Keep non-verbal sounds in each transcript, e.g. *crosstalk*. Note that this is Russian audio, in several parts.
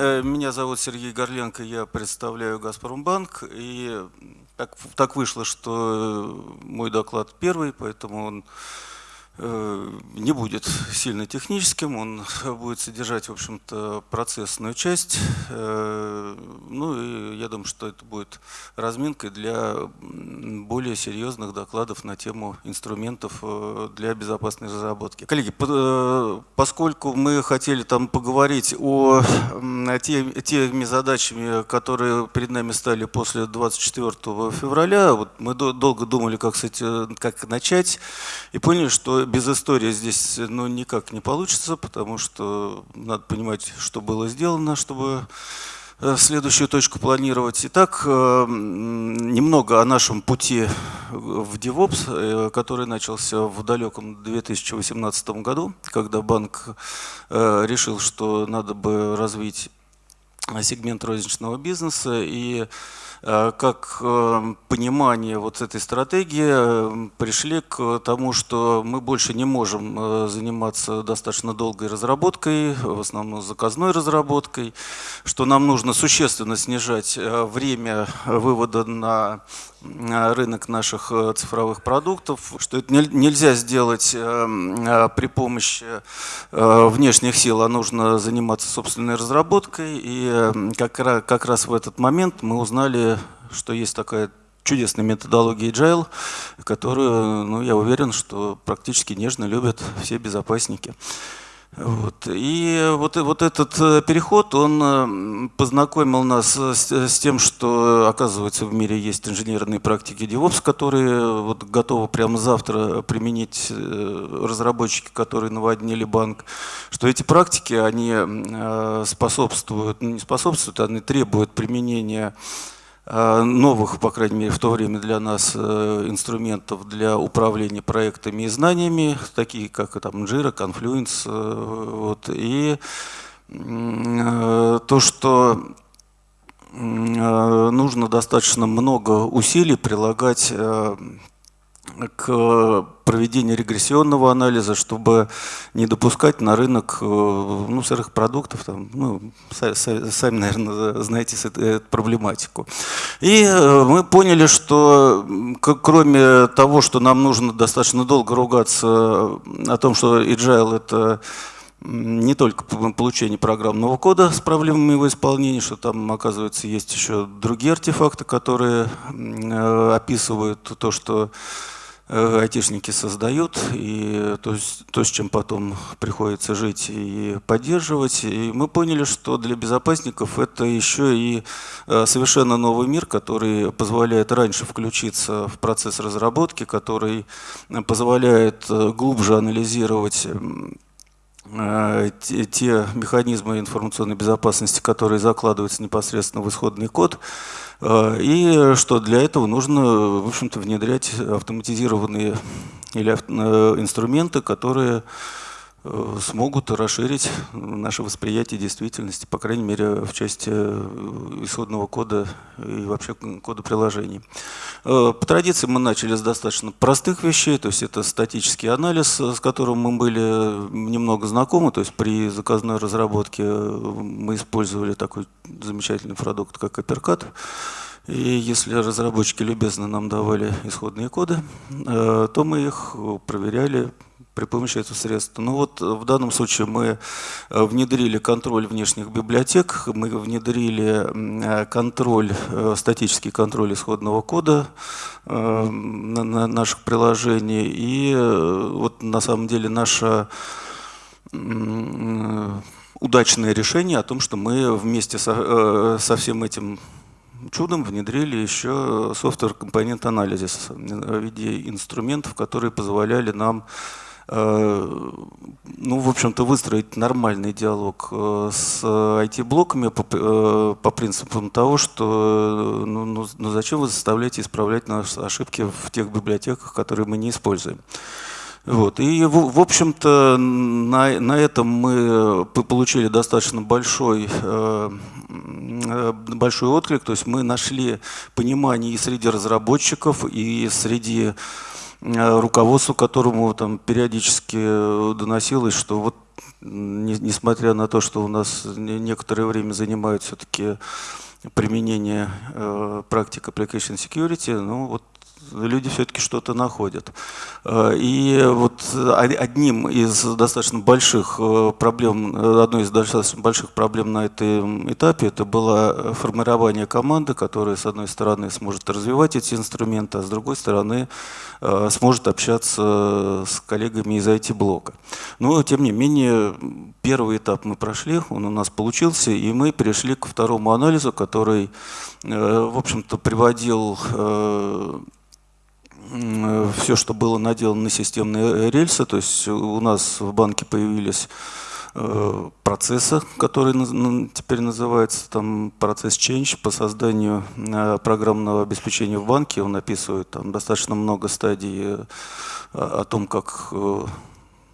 Меня, меня зовут Сергей Горленко, я представляю «Газпромбанк». И так, так вышло, что мой доклад первый, поэтому он Э, не будет сильно техническим, он *laughs* будет содержать, в общем-то, процессную часть. Э, ну и я думаю, что это будет разминкой для более серьезных докладов на тему инструментов э, для безопасной разработки. Коллеги, поскольку мы хотели там поговорить о те, теми задачами, которые перед нами стали после 24 февраля, вот мы долго думали, как, кстати, как начать, и поняли, что без истории здесь ну, никак не получится, потому что надо понимать, что было сделано, чтобы э, следующую точку планировать. Итак, э, немного о нашем пути в DevOps, э, который начался в далеком 2018 году, когда банк решил, что надо бы развить сегмент розничного бизнеса и как э, понимание вот этой стратегии э, пришли к тому, что мы больше не можем заниматься достаточно долгой разработкой, в основном заказной разработкой, что нам нужно существенно снижать время вывода на рынок наших цифровых продуктов, что это нельзя сделать при помощи внешних сил, а нужно заниматься собственной разработкой. И как раз в этот момент мы узнали что есть такая чудесная методология Agile, которую, ну, я уверен, что практически нежно любят все безопасники. Вот. И вот, вот этот э, переход, он э, познакомил нас с, с тем, что, оказывается, в мире есть инженерные практики DevOps, которые вот готовы прямо завтра применить э, разработчики, которые наводнили банк, что эти практики, они способствуют, ну, не способствуют, они требуют применения Э, новых, по крайней мере, в то время для нас э, инструментов для управления проектами и знаниями, такие как там Jira, Confluence. Э, вот, и то, что нужно достаточно много усилий прилагать к проведению регрессионного анализа, чтобы не допускать на рынок э, ну, сырых продуктов. Там, ну, сами, наверное, знаете эту проблематику. И э, мы поняли, что кроме того, что нам нужно достаточно долго ругаться о том, что agile – это не только получение программного кода с проблемами его исполнения, что там, оказывается, есть еще другие артефакты, которые э, описывают то, что Э, айтишники создают, и то, то, с чем потом приходится жить и поддерживать. И мы поняли, что для безопасников это еще и э, совершенно новый мир, который позволяет раньше включиться в процесс разработки, который позволяет э, глубже анализировать те механизмы информационной безопасности, которые закладываются непосредственно в исходный код, Э, и что для этого нужно, в общем-то, внедрять автоматизированные или э, инструменты, которые э, смогут расширить наше восприятие действительности, по крайней мере, в части исходного кода и вообще кода приложений. По традиции мы начали с достаточно простых вещей, то есть это статический анализ, с которым мы были немного знакомы, то есть при заказной разработке мы использовали такой замечательный продукт, как Апперкат. И если разработчики любезно нам давали исходные коды, э, то мы их проверяли при помощи этого средства. Ну вот в данном случае мы э, внедрили контроль внешних библиотек, мы внедрили контроль, э, статический контроль исходного кода на наших приложений. И вот на самом деле наша удачное решение о том, что мы вместе со, э, со всем этим чудом внедрили еще софтвер компонент анализис в виде инструментов, которые позволяли нам э, ну, в общем-то, выстроить нормальный диалог э, с IT-блоками по, по принципам того, что ну, ну, ну зачем вы заставляете исправлять наши ошибки в тех библиотеках, которые мы не используем. Вот. И, в, общем-то, на, на этом мы получили достаточно большой, э, э, большой отклик. То есть мы нашли понимание и среди разработчиков, и среди э, руководства, которому там периодически доносилось, что вот несмотря на то, что у нас некоторое время занимают все-таки применение э, практик Application Security, ну вот люди все-таки что-то находят. Э, и вот одним из достаточно больших э, проблем, одной из достаточно больших проблем на этом этапе, это было формирование команды, которая, с одной стороны, сможет развивать эти инструменты, а с другой стороны, э, сможет общаться с коллегами из IT-блока. Но, тем не менее, первый этап мы прошли, он у нас получился, и мы перешли к второму анализу, который, в общем-то, приводил все, что было наделано на системные рельсы. То есть у нас в банке появились э, процессы, которые теперь называется там процесс change по созданию э, программного обеспечения в банке. Он описывает там достаточно много стадий э, о том, как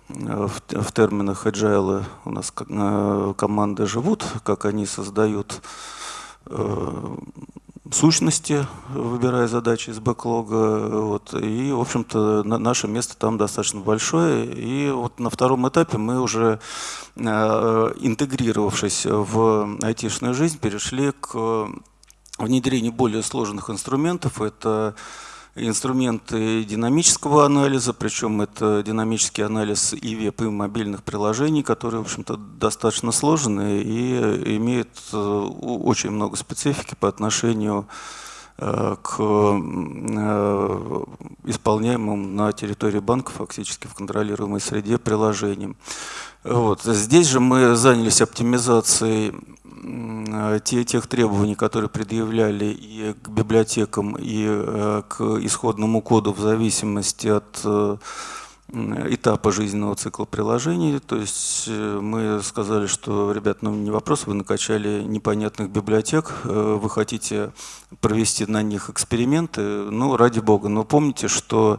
в терминах agile у нас команды живут, как они создают сущности, выбирая задачи из бэклога. Вот, и, в общем-то, на, наше место там достаточно большое. И вот на втором этапе мы уже, э, интегрировавшись в айтишную жизнь, перешли к внедрению более сложных инструментов. Это инструменты динамического анализа, причем это динамический анализ и веб, и мобильных приложений, которые, в общем-то, достаточно сложные и имеют э, очень много специфики по отношению э, к э, исполняемым на территории банка, фактически в контролируемой среде приложениям. Вот. Здесь же мы занялись оптимизацией Э, те, тех требований, которые предъявляли и к библиотекам, и э, к исходному коду в зависимости от э, этапа жизненного цикла приложений. То есть мы сказали, что, ребят, ну не вопрос, вы накачали непонятных библиотек, вы хотите провести на них эксперименты, ну ради бога. Но помните, что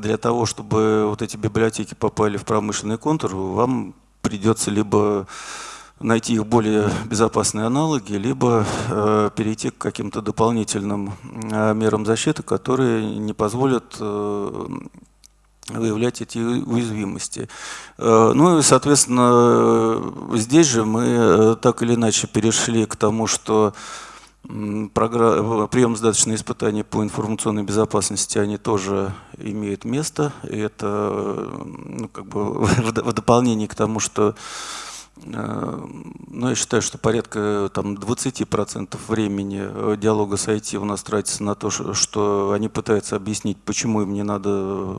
для того, чтобы вот эти библиотеки попали в промышленный контур, вам придется либо найти их более безопасные аналоги, либо э, перейти к каким-то дополнительным э, мерам защиты, которые не позволят э, выявлять эти уязвимости. Э, ну и, соответственно, здесь же мы э, так или иначе перешли к тому, что прием сдаточные испытания по информационной безопасности, они тоже имеют место. И это ну, как бы *laughs* в дополнение к тому, что Э, ну, я считаю, что порядка там, 20% времени э, диалога с IT у нас тратится на то, что они пытаются объяснить, почему им не надо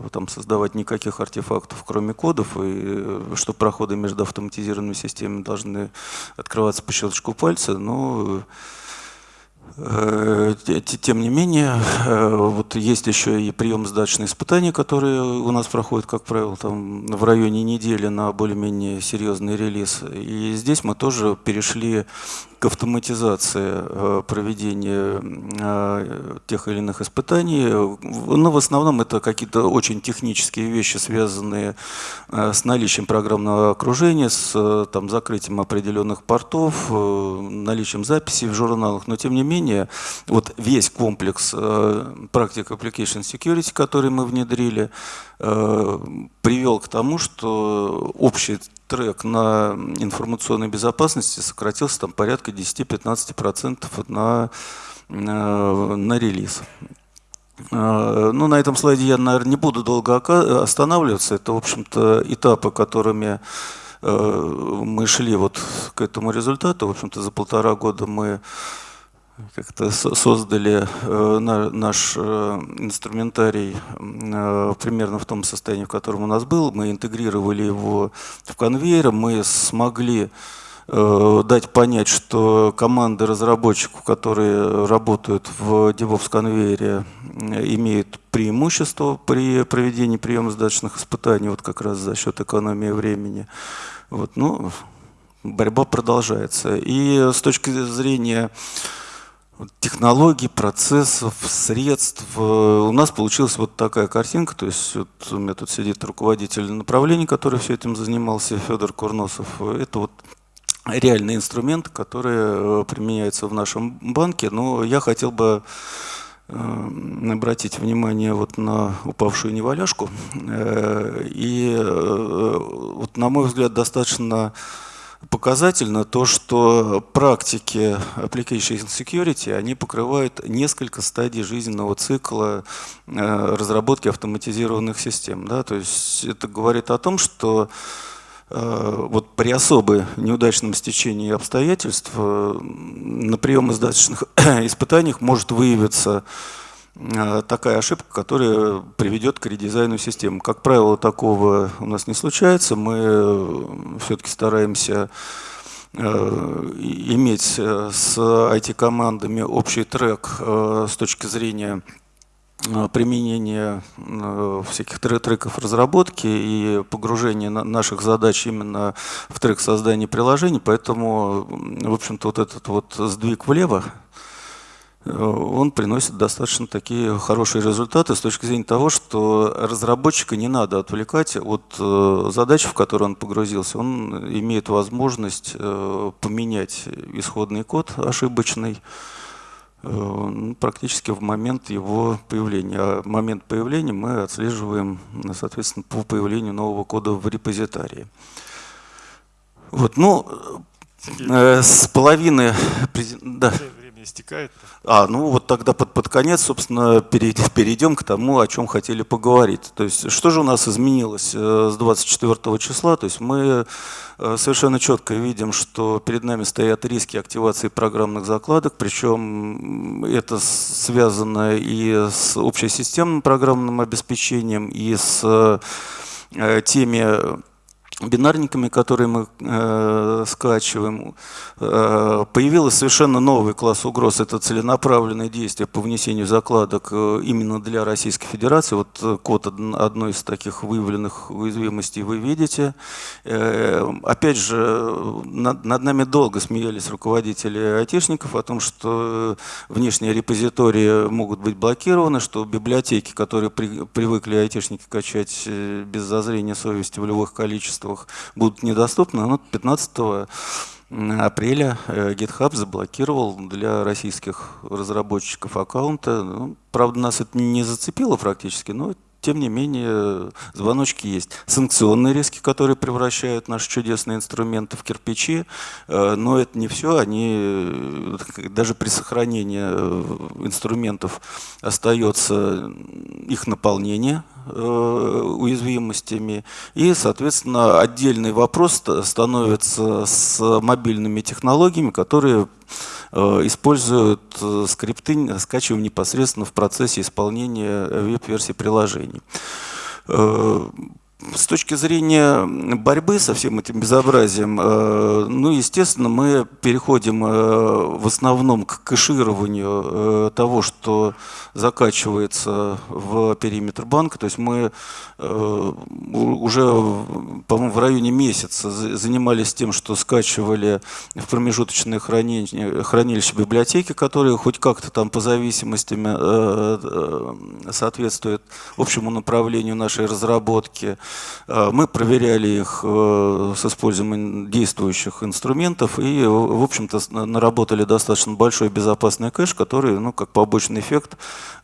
э, там, создавать никаких артефактов, кроме кодов, и что проходы между автоматизированными системами должны открываться по щелчку пальца. Но Э, тем не менее, э, вот есть еще и прием сдачные испытания, которые у нас проходят, как правило, там в районе недели на более-менее серьезный релиз. И здесь мы тоже перешли к автоматизации э, проведения э, тех или иных испытаний. Но в основном это какие-то очень технические вещи, связанные э, с наличием программного окружения, с там, закрытием определенных портов, наличием записей в журналах. Но тем не менее, вот весь комплекс практик Application Security, который мы внедрили, привел к тому, что общий трек на информационной безопасности сократился там порядка 10-15% на, на, на релиз. А, ну, на этом слайде я, наверное, не буду долго останавливаться. Это, в общем-то, этапы, которыми э, мы шли вот к этому результату. В общем-то, за полтора года мы как-то создали э, наш э, инструментарий э, примерно в том состоянии, в котором у нас был. Мы интегрировали его в конвейер, мы смогли дать понять, что команды разработчиков, которые работают в DevOps конвейере, имеют преимущество при проведении приема сдачных испытаний, вот как раз за счет экономии времени. Вот, ну, борьба продолжается. И с точки зрения технологий, процессов, средств. У нас получилась вот такая картинка, то есть вот у меня тут сидит руководитель направления, который все этим занимался, Федор Курносов. Это вот реальные инструменты, которые э, применяются в нашем банке, но я хотел бы обратить внимание вот на упавшую неваляшку. И вот, на мой взгляд, достаточно показательно то, что практики Application Security, они покрывают несколько стадий жизненного цикла э, разработки автоматизированных систем. Да? То есть это говорит о том, что э, вот при особо неудачном стечении обстоятельств э, на прием издаточных *coughs* испытаниях может выявиться такая ошибка, которая приведет к редизайну системы. Как правило, такого у нас не случается. Мы э, все-таки стараемся э, иметь с IT-командами общий трек с точки зрения применения всяких треков разработки и погружения наших задач именно в трек создания приложений. Поэтому, в общем-то, вот этот вот сдвиг влево, Э, он приносит достаточно такие хорошие результаты с точки зрения того, что разработчика не надо отвлекать от э, задач, в которые он погрузился. Он имеет возможность э, поменять исходный код ошибочный ну, практически в момент его появления. А момент появления мы отслеживаем, соответственно, по появлению нового кода в репозитарии. Вот, ну, с половины... Да истекает. А, ну вот тогда под, под конец, собственно, *laughs* перейдем к тому, о чем хотели поговорить. То есть, что же у нас изменилось э, с 24 числа? То есть мы э, совершенно четко видим, что перед нами стоят риски активации программных закладок, причем это связано и с общесистемным программным обеспечением, и с э, теми бинарниками, которые мы э, скачиваем, э, появилась совершенно новый класс угроз. Это целенаправленные действия по внесению закладок э, именно для Российской Федерации. Вот э, код одной из таких выявленных уязвимостей вы видите. Э, опять же, над, над нами долго смеялись руководители айтишников о том, что внешние репозитории могут быть блокированы, что библиотеки, которые при, привыкли айтишники качать э, без зазрения совести в любых количествах, устройствах будут недоступны. Но 15 апреля э, GitHub заблокировал для российских разработчиков аккаунты. Ну, правда, нас это не зацепило практически, но тем не менее звоночки есть. Санкционные риски, которые превращают наши чудесные инструменты в кирпичи, э, но это не все. Они э, даже при сохранении инструментов остается их наполнение Э, уязвимостями. И, соответственно, отдельный вопрос становится с мобильными технологиями, которые э, используют э, скрипты, скачиваем непосредственно в процессе исполнения веб-версии приложений. С точки зрения борьбы со всем этим безобразием, ну, естественно, мы переходим в основном к кэшированию того, что закачивается в периметр банка. То есть мы э, уже, по-моему, в районе месяца занимались тем, что скачивали в промежуточные хранилища, хранилища библиотеки, которые хоть как-то там по зависимостям э, э, соответствуют общему направлению нашей разработки. Мы проверяли их с использованием действующих инструментов и, в общем-то, наработали достаточно большой безопасный кэш, который, ну, как побочный эффект,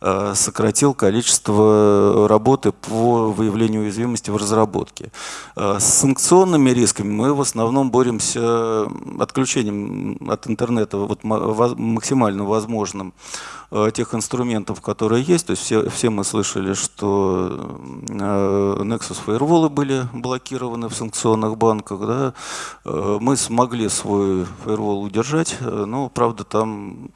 Э, сократил количество работы по выявлению уязвимости в разработке. Э, с санкционными рисками мы в основном боремся отключением от интернета вот максимально возможным э, тех инструментов, которые есть. То есть все, все мы слышали, что Nexus Firewall были блокированы в санкционных банках. Да? Мы смогли свой Firewall удержать, но, правда, там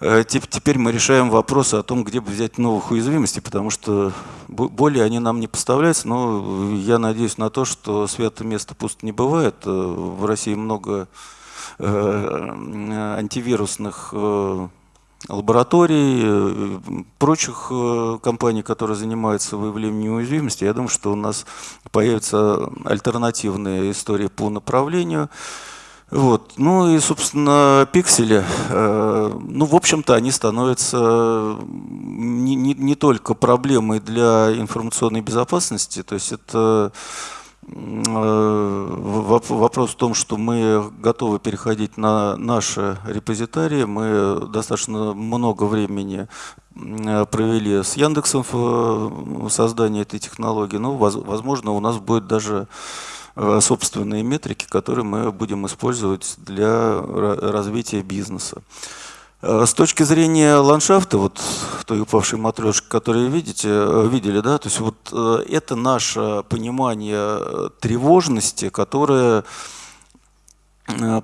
Э, теперь мы решаем вопросы о том, где бы взять новых уязвимостей, потому что более они нам не поставляются, но я надеюсь на то, что свято место пусто не бывает. Э, в России много э, антивирусных лабораторий, прочих компаний, которые занимаются выявлением уязвимости. Я думаю, что у нас появятся альтернативные истории по направлению. Вот. Ну и, собственно, пиксели, э, ну, в общем-то, они становятся не, не, не только проблемой для информационной безопасности, то есть это Вопрос в том, что мы готовы переходить на наши репозитарии. Мы достаточно много времени провели с Яндексом в создании этой технологии. Но, возможно, у нас будет даже собственные метрики, которые мы будем использовать для развития бизнеса. Э, с точки зрения ландшафта, вот той упавшей матрешки, которую видите, э, видели, да, то есть вот э, это наше понимание тревожности, которое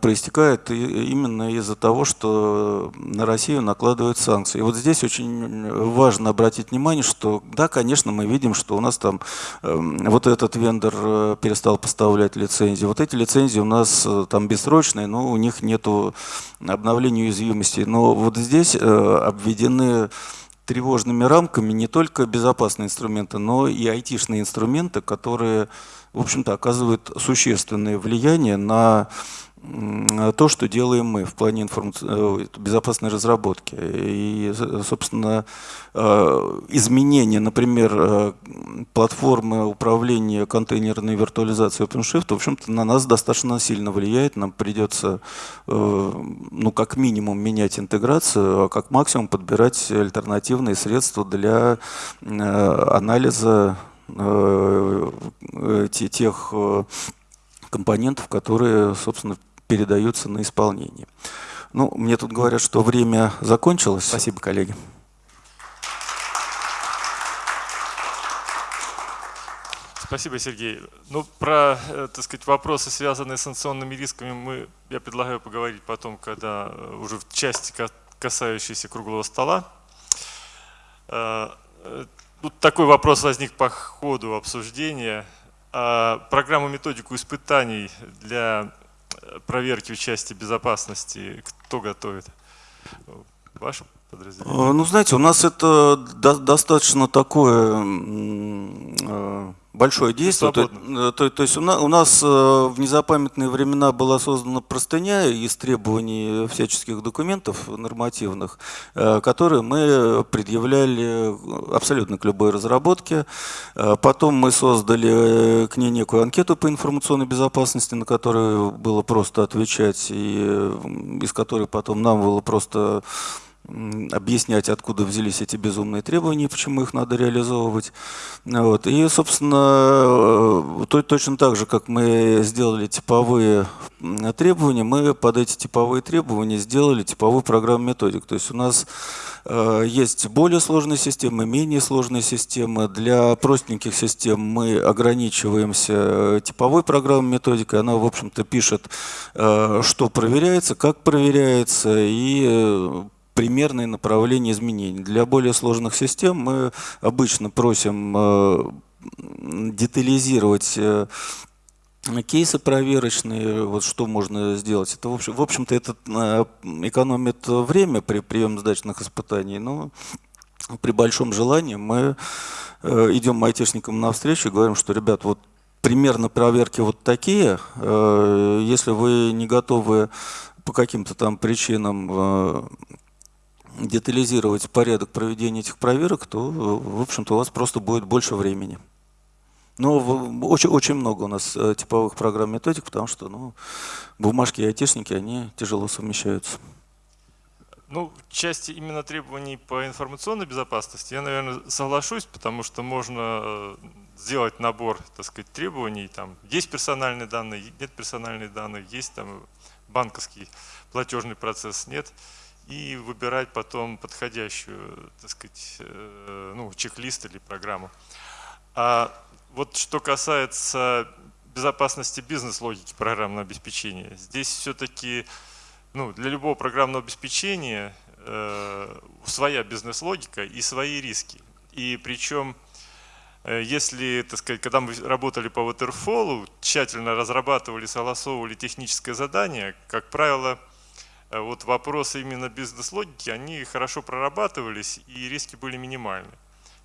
проистекает именно из-за того, что на Россию накладывают санкции. И вот здесь очень важно обратить внимание, что да, конечно, мы видим, что у нас там эм, вот этот вендор э, перестал поставлять лицензии. Вот эти лицензии у нас э, там бессрочные, но у них нету обновления уязвимости. Но вот здесь обведены тревожными рамками не только безопасные инструменты, но и айтишные инструменты, которые, в общем-то, оказывают существенное влияние на то, что делаем мы в плане информаци... Э, безопасной разработки. И, собственно, э, изменение, например, э, платформы управления контейнерной виртуализацией OpenShift, в общем-то, на нас достаточно сильно влияет. Нам придется, ну, как минимум, менять интеграцию, а как максимум подбирать альтернативные средства для анализа тех компонентов, которые, собственно, передаются на исполнение. Ну, мне тут говорят, что время закончилось. Спасибо, коллеги. Спасибо, Сергей. Ну, про, э, так сказать, вопросы, связанные с санкционными рисками, мы, я предлагаю поговорить потом, когда э, уже в части, касающейся круглого стола. Э, тут такой вопрос возник по ходу обсуждения. А программу методику испытаний для проверки в безопасности кто готовит? Ваше подразделение? Ну, знаете, у нас это достаточно такое большое действие. То, э, то, то есть у нас, у нас э, в незапамятные времена была создана простыня из требований всяческих документов нормативных, э, которые мы предъявляли абсолютно к любой разработке. Потом мы создали к ней некую анкету по информационной безопасности, на которую было просто отвечать, и из которой потом нам было просто объяснять, откуда взялись эти безумные требования, почему их надо реализовывать. Вот. И, собственно, э, точно так же, как мы сделали типовые требования, мы под эти типовые требования сделали типовую программу методик. То есть у нас э, есть более сложные системы, менее сложные системы. Для простеньких систем мы ограничиваемся э, типовой программой методикой. Она, в общем-то, пишет, что проверяется, как проверяется, и примерные направления изменений. Для более сложных систем мы обычно просим э, детализировать э, кейсы проверочные, вот что можно сделать. Это, в общем, в общем-то, это э, экономит время при приеме сдачных испытаний, но при большом желании мы идем айтишникам навстречу и говорим, что, ребят, вот примерно проверки вот такие, если вы не готовы по каким-то там причинам детализировать порядок проведения этих проверок, то, в общем-то, у вас просто будет больше времени. Но очень, очень много у нас э, типовых программ методик, потому что ну, бумажки и айтишники, они тяжело совмещаются. Ну, в части именно требований по информационной безопасности я, наверное, соглашусь, потому что можно э, сделать набор, так сказать, требований. Там есть персональные данные, нет персональных данных, есть там банковский платежный процесс, нет и выбирать потом подходящую, так сказать, э, ну, чек-лист или программу. А вот что касается безопасности бизнес-логики программного обеспечения, здесь все-таки ну, для любого программного обеспечения э, своя бизнес-логика и свои риски. И причем, э, если, так сказать, когда мы работали по Waterfall, тщательно разрабатывали, согласовывали техническое задание, как правило, вот вопросы именно бизнес-логики, они хорошо прорабатывались и риски были минимальны.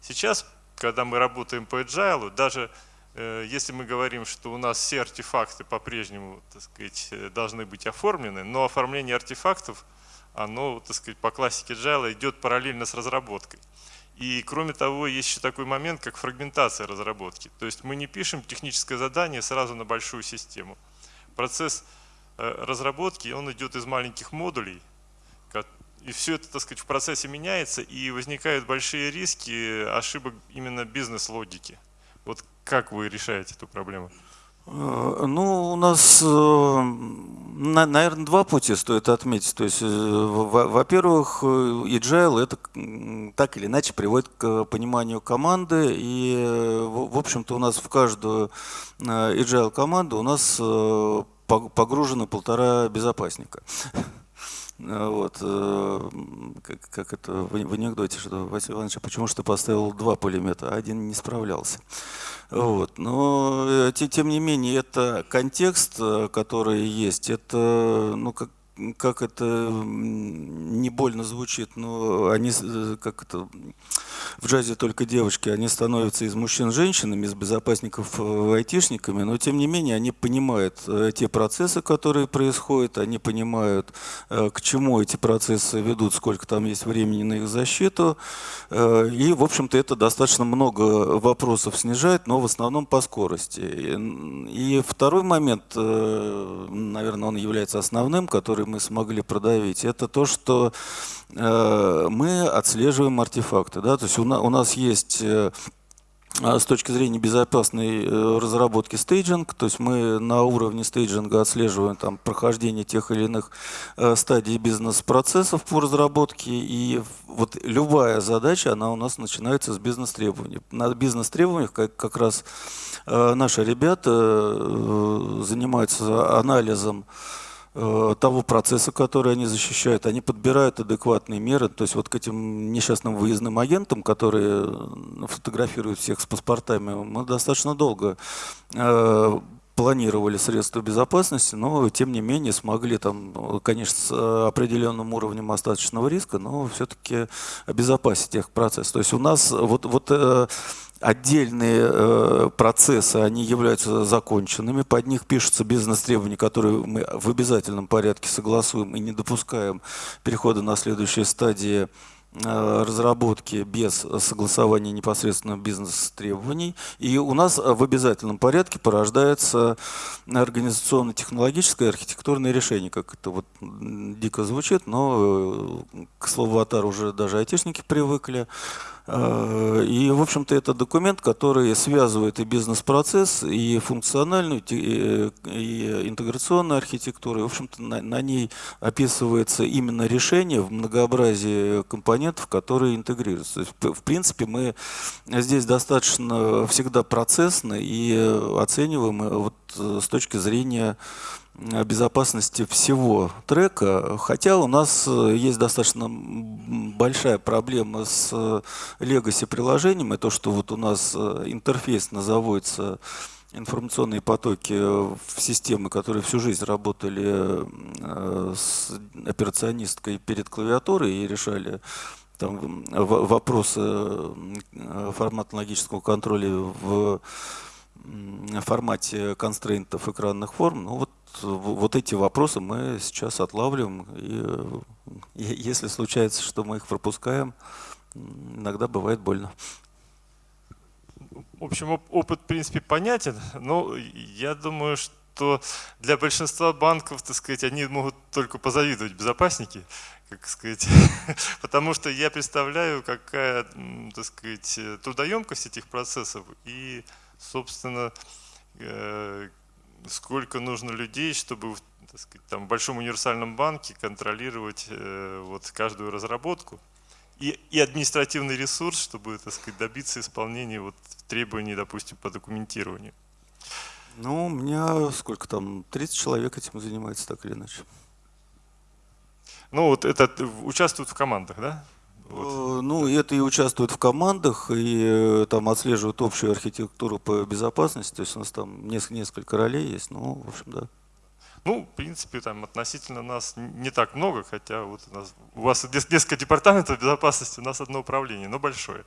Сейчас, когда мы работаем по agile, даже э, если мы говорим, что у нас все артефакты по-прежнему э, должны быть оформлены, но оформление артефактов, оно так сказать, по классике agile идет параллельно с разработкой. И кроме того, есть еще такой момент, как фрагментация разработки. То есть мы не пишем техническое задание сразу на большую систему. Процесс э, разработки, он идет из маленьких модулей, и все это, так сказать, в процессе меняется, и возникают большие риски ошибок именно бизнес-логики. Вот как вы решаете эту проблему? Э, ну, у нас, э, наверное, два пути стоит отметить. То есть, э, во-первых, agile это так или иначе приводит к пониманию команды. И, в общем-то, у нас в каждую agile команду у нас погружено полтора безопасника. А, вот, э, как, как это в, анекдоте, что Василий Иванович, а почему что поставил два пулемета, а один не справлялся. Вот. Но э, тем не менее, это контекст, э, который есть, это, ну, как, как это не больно звучит, но они, как это, в джазе только девочки, они становятся из мужчин женщинами, из безопасников э, айтишниками, но тем не менее они понимают э, те процессы, которые происходят, они понимают, э, к чему эти процессы ведут, сколько там есть времени на их защиту. И, в общем-то, это достаточно много вопросов снижает, но в основном по скорости. И второй момент, наверное, он является основным, который мы смогли продавить, это то, что мы отслеживаем артефакты. Да? То есть у нас есть э, а, с точки зрения безопасной э, разработки стейджинг, то есть мы на уровне стейджинга отслеживаем там, прохождение тех или иных э, стадий бизнес-процессов по разработке, и вот любая задача, она у нас начинается с бизнес-требований. На бизнес-требованиях как, как раз наши ребята занимаются анализом Э, того процесса, который они защищают, они подбирают адекватные меры. То есть вот к этим несчастным выездным агентам, которые э, фотографируют всех с паспортами, мы достаточно долго э, планировали средства безопасности, но тем не менее смогли там, конечно, с определенным уровнем остаточного риска, но все-таки обезопасить их процесс. То есть у нас вот, вот отдельные э, процессы, они являются законченными, под них пишутся бизнес-требования, которые мы в обязательном порядке согласуем и не допускаем перехода на следующие стадии э, разработки без согласования непосредственно бизнес-требований. И у нас в обязательном порядке порождается организационно-технологическое архитектурное решение, как это вот дико звучит, но э, к слову «атар» уже даже айтишники привыкли. Э, и, в общем-то, это документ, который связывает и бизнес-процесс, и функциональную, и интеграционную архитектуру. И, в общем-то, на, на ней описывается именно решение в многообразии компонентов, которые интегрируются. То есть, в принципе, мы здесь достаточно всегда процессно и оцениваем э, вот э, с точки зрения безопасности всего трека, хотя у нас э, есть достаточно большая проблема с legacy приложением, и то, что вот у нас э, интерфейс заводится информационные потоки в системы, которые всю жизнь работали э, с операционисткой перед клавиатурой и решали там вопросы форматно-логического контроля в формате констрейнтов экранных форм. Ну вот вот эти вопросы мы сейчас отлавливаем. И если случается, что мы их пропускаем, иногда бывает больно. В общем, опыт, в принципе, понятен, но я думаю, что для большинства банков, так сказать, они могут только позавидовать безопасники, как сказать, *laughs* потому что я представляю, какая, так сказать, трудоемкость этих процессов и, собственно, э, сколько нужно людей, чтобы так сказать, там, в большом универсальном банке контролировать э, вот, каждую разработку. И, и административный ресурс, чтобы так сказать, добиться исполнения вот, требований, допустим, по документированию. Ну, у меня сколько там, 30 человек этим занимается так или иначе. Ну, вот это участвуют в командах, да? Вот. Э, ну, это и участвуют в командах, и э, там отслеживают общую архитектуру по безопасности. То есть у нас там несколько, ролей есть, ну, в общем, да. Ну, в принципе, там относительно нас не так много, хотя вот у, нас, у вас несколько департаментов безопасности, у нас одно управление, но большое.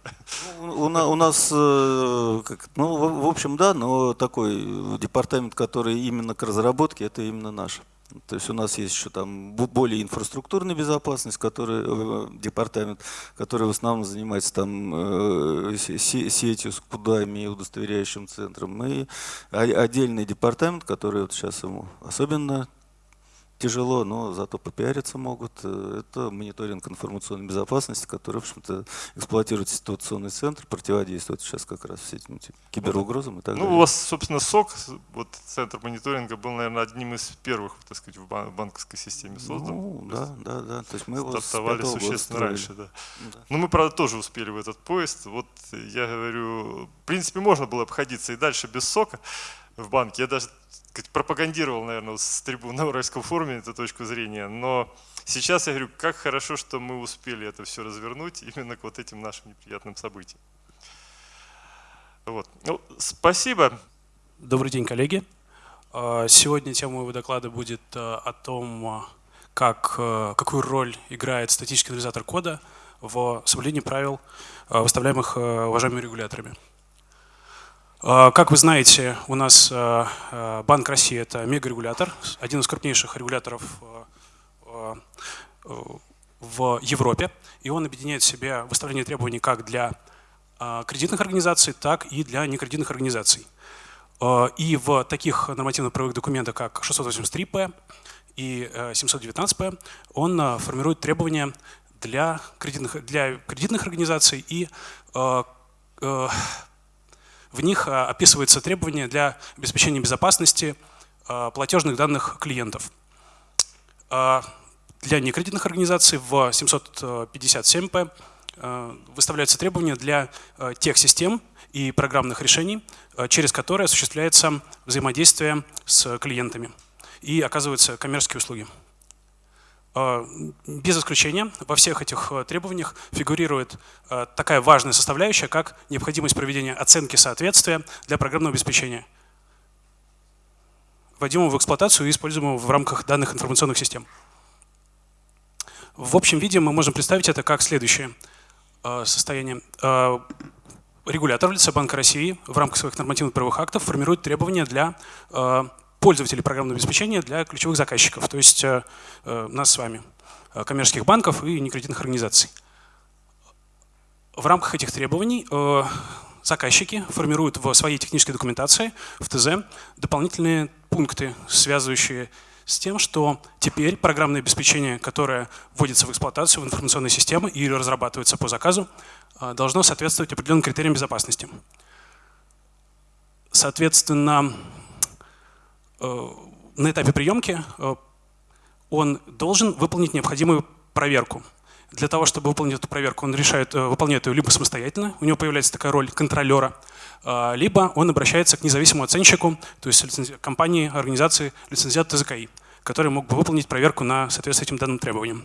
Ну, у, у нас, э, как, ну, в, в общем, да, но такой департамент, который именно к разработке, это именно наш. То есть у нас есть еще там более инфраструктурная безопасность, который, э, департамент, который в основном занимается там э, сетью с кудами и удостоверяющим центром. И отдельный департамент, который вот сейчас ему особенно тяжело, но зато попиариться могут. Э, это мониторинг информационной безопасности, который, в общем-то, эксплуатирует ситуационный центр, противодействует сейчас как раз всем этим киберугрозам и так ну, далее. у вас, собственно, СОК, вот центр мониторинга, был, наверное, одним из первых, так сказать, в банковской системе создан. Ну, да, да, да. То есть мы его стартовали существенно раньше, да. Ну да. Но мы, правда, тоже успели в этот поезд. Вот я говорю, в принципе, можно было обходиться и дальше без СОКа в банке. Я даже сказать, пропагандировал, наверное, с трибуны на Уральском форуме эту точку зрения, но сейчас я говорю, как хорошо, что мы успели это все развернуть именно к вот этим нашим неприятным событиям. Вот. Ну, спасибо. Добрый день, коллеги. А, сегодня тема моего доклада будет а, о том, а, как, какую роль играет статический анализатор кода в соблюдении правил, выставляемых уважаемыми регуляторами. А, как вы знаете, у нас а, а, Банк России – это мегарегулятор, один из крупнейших регуляторов в Европе, и он объединяет в себе выставление требований как для кредитных организаций, так и для некредитных организаций. И в таких нормативно-правовых документах, как 683П и 719П, он формирует требования для кредитных, для кредитных организаций и в них а, описываются требования для обеспечения безопасности а, платежных данных клиентов. А, для некредитных организаций в 757П выставляются требования для тех систем и программных решений, через которые осуществляется взаимодействие с клиентами и оказываются коммерческие услуги. А, без исключения во всех этих э, требованиях фигурирует э, такая важная составляющая, как необходимость проведения оценки соответствия для программного обеспечения, вводимого в эксплуатацию и используемого в рамках данных информационных систем. В общем виде мы можем представить это как следующее э, состояние. Регулятор в лице Банка России в рамках своих нормативных правовых актов формирует требования для пользователей программного обеспечения для ключевых заказчиков, то есть э, э, нас с вами, э, коммерческих банков и некредитных организаций. В рамках этих требований заказчики формируют в своей технической документации, в ТЗ, дополнительные пункты, связывающие с тем, что теперь программное обеспечение, которое вводится в эксплуатацию в информационные системы или разрабатывается по заказу, должно соответствовать определенным критериям безопасности. Соответственно, на этапе приемки э, он должен выполнить необходимую проверку. Для того, чтобы выполнить эту проверку, он решает, э, выполняет ее либо самостоятельно, у него появляется такая роль контролера, либо он обращается к независимому оценщику, то есть компании, организации, лицензиат ТЗКИ, который мог бы выполнить проверку на соответствие этим данным требованиям.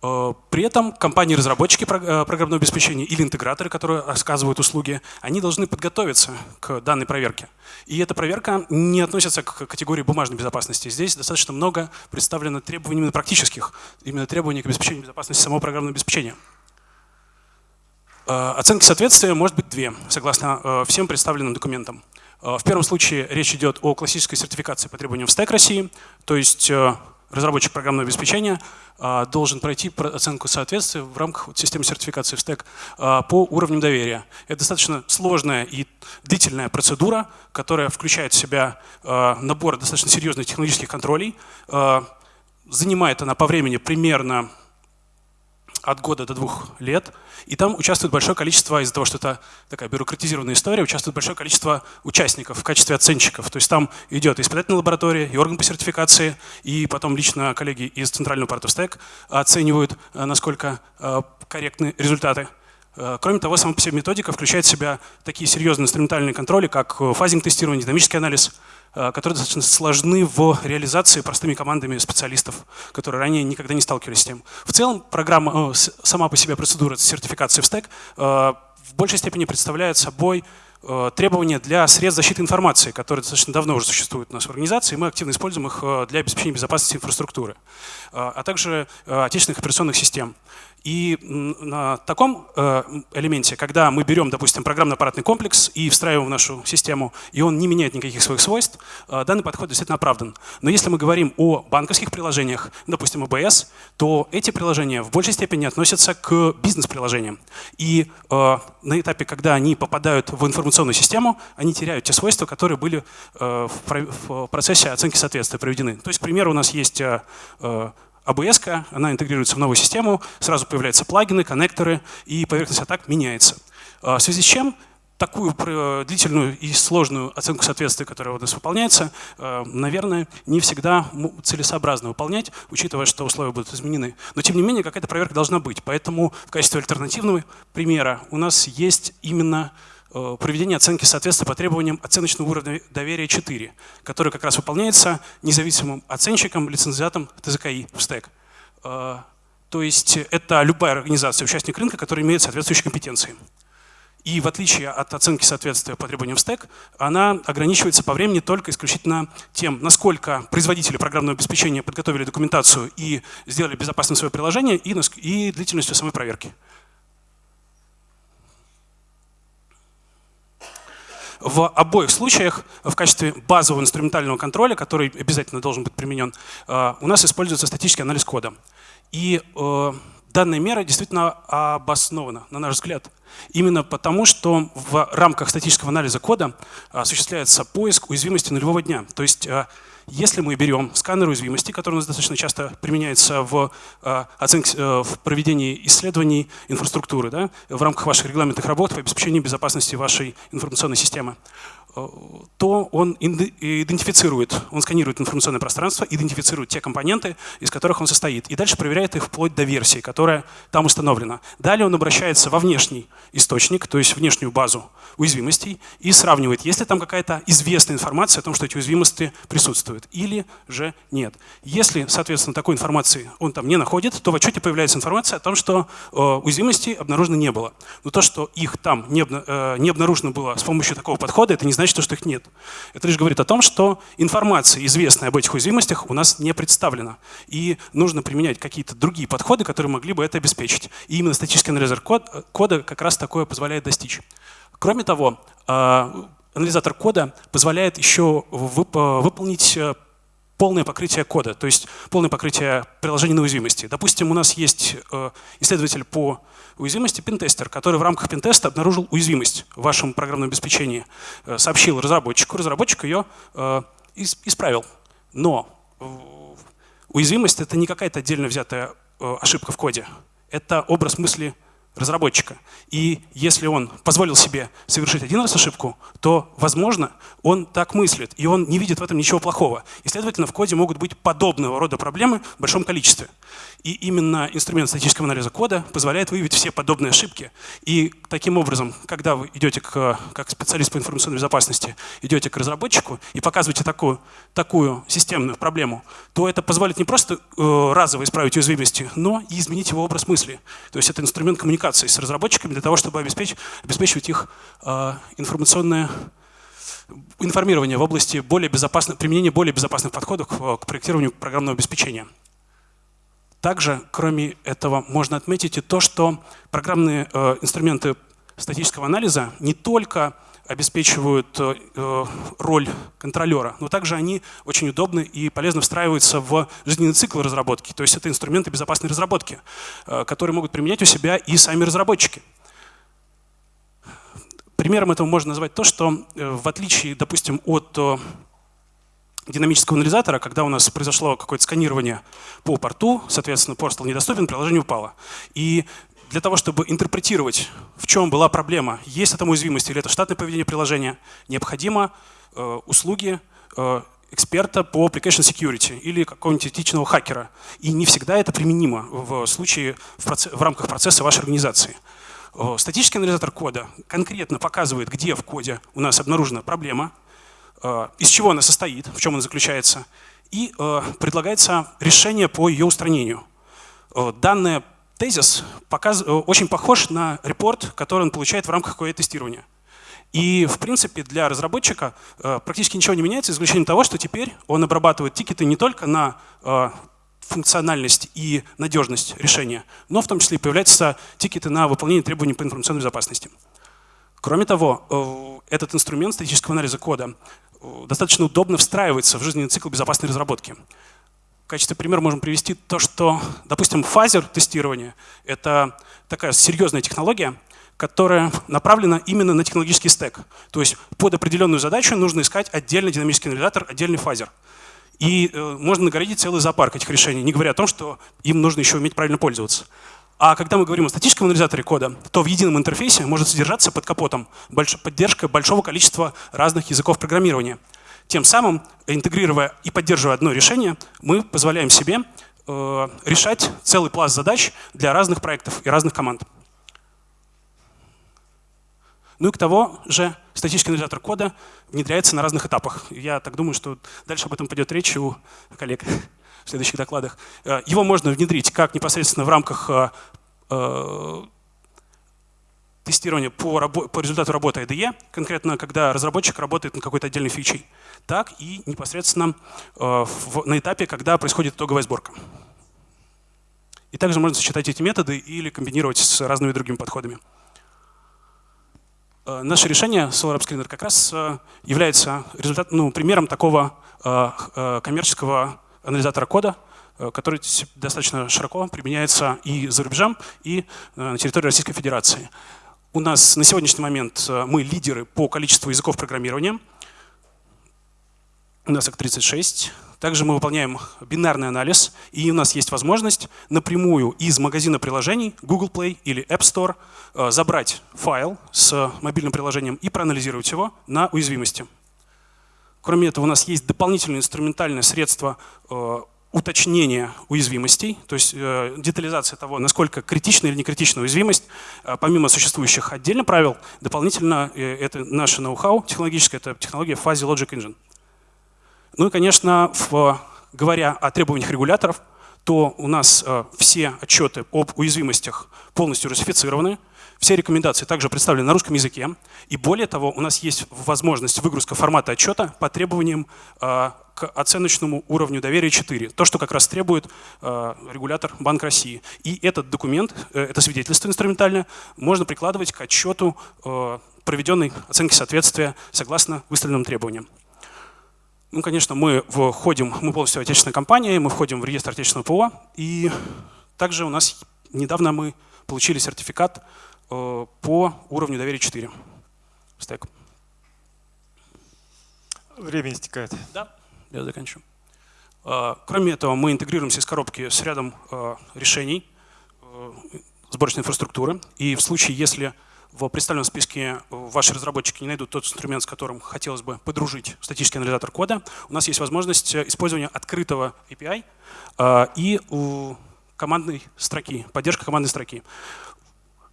Э, при этом компании-разработчики э, программного обеспечения или интеграторы, которые рассказывают услуги, они должны подготовиться к данной проверке. И эта проверка не относится к категории бумажной безопасности. Здесь достаточно много представлено требований именно практических, именно требований к обеспечению безопасности самого программного обеспечения. Э, оценки соответствия может быть две, согласно всем представленным документам. В первом случае речь идет о классической сертификации по требованиям в стек России, то есть разработчик программного обеспечения а, должен пройти оценку соответствия в рамках системы сертификации в стек а, по уровням доверия. Это достаточно сложная и длительная процедура, которая включает в себя а, набор достаточно серьезных технологических контролей. Занимает она по времени примерно от года до двух лет. И там участвует большое количество, из-за того, что это такая бюрократизированная история, участвует большое количество участников в качестве оценщиков. То есть там идет испытательная лаборатория, и орган по сертификации, и потом лично коллеги из Центрального партов оценивают, э, насколько э, корректны результаты. Э, кроме того, сама по себе методика включает в себя такие серьезные инструментальные контроли, как фазинг-тестирование, динамический анализ, Э, которые достаточно сложны в реализации простыми командами специалистов, которые ранее никогда не сталкивались с тем. В целом программа, э, сама по себе процедура сертификации в стек э, в большей степени представляет собой требования для средств защиты информации, которые достаточно давно уже существуют у нас в организации, и мы активно используем их для обеспечения безопасности инфраструктуры, а также отечественных операционных систем. И на таком э, элементе, когда мы берем, допустим, программно-аппаратный комплекс и встраиваем в нашу систему, и он не меняет никаких своих свойств, э, данный подход действительно оправдан. Но если мы говорим о банковских приложениях, допустим, ОБС, то эти приложения в большей степени относятся к бизнес-приложениям. И э, на этапе, когда они попадают в информационную систему, они теряют те свойства, которые были в процессе оценки соответствия проведены. То есть, к примеру, у нас есть ABS, она интегрируется в новую систему, сразу появляются плагины, коннекторы, и поверхность атак меняется. А, в связи с чем такую длительную и сложную оценку соответствия, которая у нас выполняется, а, наверное, не всегда целесообразно выполнять, учитывая, что условия будут изменены. Но тем не менее, какая-то проверка должна быть. Поэтому в качестве альтернативного примера у нас есть именно Э, проведение оценки соответствия по требованиям оценочного уровня доверия 4, который как раз выполняется независимым оценщиком, лицензиатом ТЗКИ в стек. Э, то есть это любая организация, участник рынка, которая имеет соответствующие компетенции. И в отличие от оценки соответствия по требованиям в стек, она ограничивается по времени только исключительно тем, насколько производители программного обеспечения подготовили документацию и сделали безопасным свое приложение, и, и длительностью самой проверки. В обоих случаях в качестве базового инструментального контроля, который обязательно должен быть применен, э, у нас используется статический анализ кода. И э, данная мера действительно обоснована, на наш взгляд. Именно потому, что в рамках статического анализа кода осуществляется поиск уязвимости нулевого дня. То есть э, если мы берем сканер уязвимости, который у нас достаточно часто применяется в, э, оценке, э, в проведении исследований инфраструктуры, да, в рамках ваших регламентных работ по обеспечению безопасности вашей информационной системы, то он идентифицирует, он сканирует информационное пространство, идентифицирует те компоненты, из которых он состоит, и дальше проверяет их вплоть до версии, которая там установлена. Далее он обращается во внешний источник, то есть внешнюю базу уязвимостей, и сравнивает, есть ли там какая-то известная информация о том, что эти уязвимости присутствуют, или же нет. Если, соответственно, такой информации он там не находит, то в отчете появляется информация о том, что э, уязвимостей обнаружено не было. Но то, что их там не, э, обнаружено было с помощью такого подхода, это не значит, что их нет. Это лишь говорит о том, что информация, известная об этих уязвимостях, у нас не представлена. И нужно применять какие-то другие подходы, которые могли бы это обеспечить. И именно статический анализатор кода как раз такое позволяет достичь. Кроме того, а, анализатор кода позволяет еще выполнить э, полное покрытие кода, то есть полное покрытие приложений на уязвимости. Допустим, у нас есть э, исследователь по уязвимости, пентестер, который в рамках пентеста обнаружил уязвимость в вашем программном обеспечении, э, сообщил разработчику, разработчик ее э, исправил. Но уязвимость — это не какая-то отдельно взятая ошибка в коде. Это образ мысли разработчика. И если он позволил себе совершить один раз ошибку, то, возможно, он так мыслит, и он не видит в этом ничего плохого. И, следовательно, в коде могут быть подобного рода проблемы в большом количестве. И именно инструмент статического анализа кода позволяет выявить все подобные ошибки. И таким образом, когда вы идете к, как специалист по информационной безопасности, идете к разработчику и показываете такую, такую системную проблему, то это позволит не просто э, разово исправить уязвимости, но и изменить его образ мысли. То есть это инструмент коммуникации с разработчиками для того, чтобы обеспечить, обеспечивать их э, информационное информирование в области более безопасных, применения более безопасных подходов к проектированию программного обеспечения. Также, кроме этого, можно отметить и то, что программные э, инструменты статического анализа не только обеспечивают э, э, роль контролера, но также они очень удобны и полезно встраиваются в жизненный цикл разработки. То есть это инструменты безопасной разработки, э, которые могут применять у себя и сами разработчики. Примером этого можно назвать то, что в отличие, допустим, от динамического анализатора, когда у нас произошло какое-то сканирование по порту, соответственно, порт стал недоступен, приложение упало. И для того, чтобы интерпретировать, в чем была проблема, есть это уязвимость или это штатное поведение приложения, необходимо э, услуги э, эксперта по application security или какого-нибудь этичного хакера. И не всегда это применимо в случае в, в рамках процесса вашей организации. Э, статический анализатор кода конкретно показывает, где в коде у нас обнаружена проблема, Э, из чего она состоит, в чем она заключается, и э, предлагается решение по ее устранению. Данный тезис показ, очень похож на репорт, который он получает в рамках QA-тестирования. И, в принципе, для разработчика практически ничего не меняется, за исключением того, что теперь он обрабатывает тикеты не только на функциональность и надежность решения, но в том числе и появляются тикеты на выполнение требований по информационной безопасности. Кроме того, э, этот инструмент статического анализа кода э, достаточно удобно встраивается в жизненный цикл безопасной разработки. Качестве примера можем привести то, что, допустим, fuzzing-тестирование — это такая серьезная технология, которая направлена именно на технологический стек. То есть под определенную задачу нужно искать отдельный динамический анализатор, отдельный fuzzer. И э, можно нагородить целый зоопарк этих решений, не говоря о том, что им нужно еще уметь правильно пользоваться. А когда мы говорим о статическом анализаторе кода, то в едином интерфейсе может содержаться под капотом поддержка большого количества разных языков программирования. Тем самым, интегрируя и поддерживая одно решение, мы позволяем себе э, решать целый пласт задач для разных проектов и разных команд. Ну и к того же статический анализатор кода внедряется на разных этапах. Я так думаю, что дальше об этом пойдет речь у коллег в следующих докладах. Э, его можно внедрить как непосредственно в рамках э, тестирования по, по результату работы IDE, конкретно когда разработчик работает над какой-то отдельной фичей, так и непосредственно на этапе, когда происходит итоговая сборка. И также можно сочетать эти методы или комбинировать с разными другими подходами. Э, наше решение Solar Screener как раз э, является результат, ну, примером такого э, коммерческого анализатора кода, который достаточно широко применяется и за рубежом, и на территории Российской Федерации. У нас на сегодняшний момент мы лидеры по количеству языков программирования. У нас их 36. Также мы выполняем бинарный анализ, и у нас есть возможность напрямую из магазина приложений Google Play или App Store э, забрать файл с мобильным приложением и проанализировать его на уязвимости. Кроме этого, у нас есть дополнительное инструментальное средство э, уточнения уязвимостей, то есть э, детализация того, насколько критична или не критична уязвимость, помимо существующих отдельно правил, дополнительно это наше ноу-хау технологическое, это технология Fuzzy Logic Engine. Ну и, конечно, в, говоря о требованиях регуляторов, то у нас э, все отчеты об уязвимостях полностью русифицированы, все рекомендации также представлены на русском языке. И более того, у нас есть возможность выгрузка формата отчета по требованиям э, к оценочному уровню доверия 4. То, что как раз требует э, регулятор Банк России. И этот документ, э, это свидетельство инструментальное, можно прикладывать к отчету проведенной оценки соответствия согласно выставленным требованиям. Ну, конечно, мы входим, мы полностью отечественная компания, мы входим в реестр отечественного ПО, и также у нас недавно мы получили сертификат по уровню доверия 4. Стек. Время истекает. Да, я заканчиваю. Э, кроме этого, мы интегрируемся из коробки с рядом э, решений сборочной инфраструктуры. И в случае, если в представленном списке ваши разработчики не найдут тот инструмент, с которым хотелось бы подружить статический анализатор кода, у нас есть возможность использования открытого API э, и командной строки, поддержка командной строки.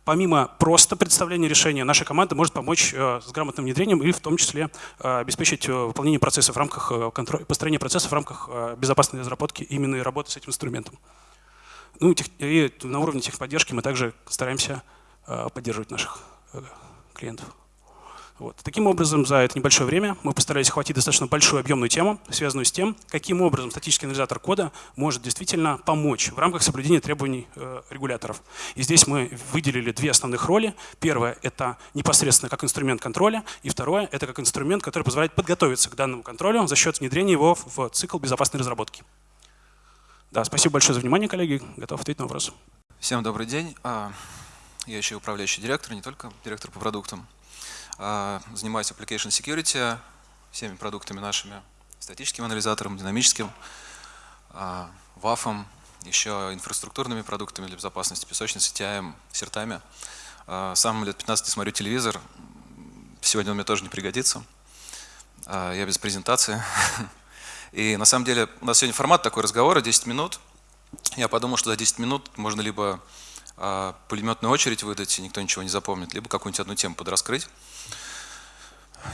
Помимо просто представления решения, наша команда может помочь э, с грамотным внедрением и в том числе э, обеспечить выполнение процесса в рамках построения процесса в рамках безопасной разработки именно и работы с этим инструментом. Ну и на уровне техподдержки мы также стараемся поддерживать наших Э, клиентов. Вот. Таким образом, за это небольшое время мы постарались охватить достаточно большую объемную тему, связанную с тем, каким образом статический анализатор кода может действительно помочь в рамках соблюдения требований э, регуляторов. И здесь мы выделили две основных роли. Первое — это непосредственно как инструмент контроля, и второе — это как инструмент, который позволяет подготовиться к данному контролю за счет внедрения его в цикл безопасной разработки. Да, спасибо большое за внимание, коллеги. Готов ответить на вопросы. Всем добрый день. А, я еще управляющий директор, не только директор по продуктам. А, занимаюсь application security, всеми продуктами нашими, статическим анализатором, динамическим, WAF, еще инфраструктурными продуктами для безопасности, песочницей, TIM, сертами. А, сам лет 15 смотрю телевизор, сегодня он мне тоже не пригодится. А, я без презентации. *laughs* И на самом деле у нас сегодня формат такой разговора, 10 минут. Я подумал, что за 10 минут можно либо а, пулеметную очередь выдать, и никто ничего не запомнит, либо какую-нибудь одну тему подраскрыть.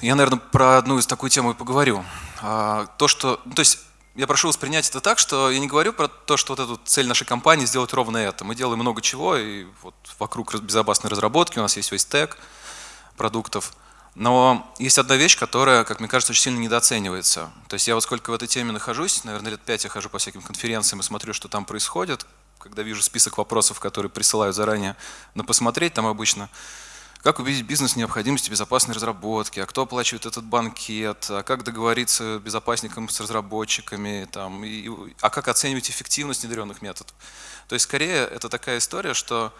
Я, наверное, про одну из такую тему и поговорю. А, то, что, ну, то есть я прошу воспринять это так, что я не говорю про то, что вот эту цель нашей компании сделать ровно это. Мы делаем много чего, и вот вокруг безопасной разработки у нас есть весь стек продуктов. Но есть одна вещь, которая, как мне кажется, очень сильно недооценивается. То есть я вот сколько в этой теме нахожусь, наверное, лет пять я хожу по всяким конференциям и смотрю, что там происходит, когда вижу список вопросов, которые присылают заранее на посмотреть, там обычно как убедить бизнес в необходимости безопасной разработки, а кто оплачивает этот банкет, а как договориться безопасникам с разработчиками, там, и, а как оценивать эффективность внедренных методов. То есть скорее это такая история, что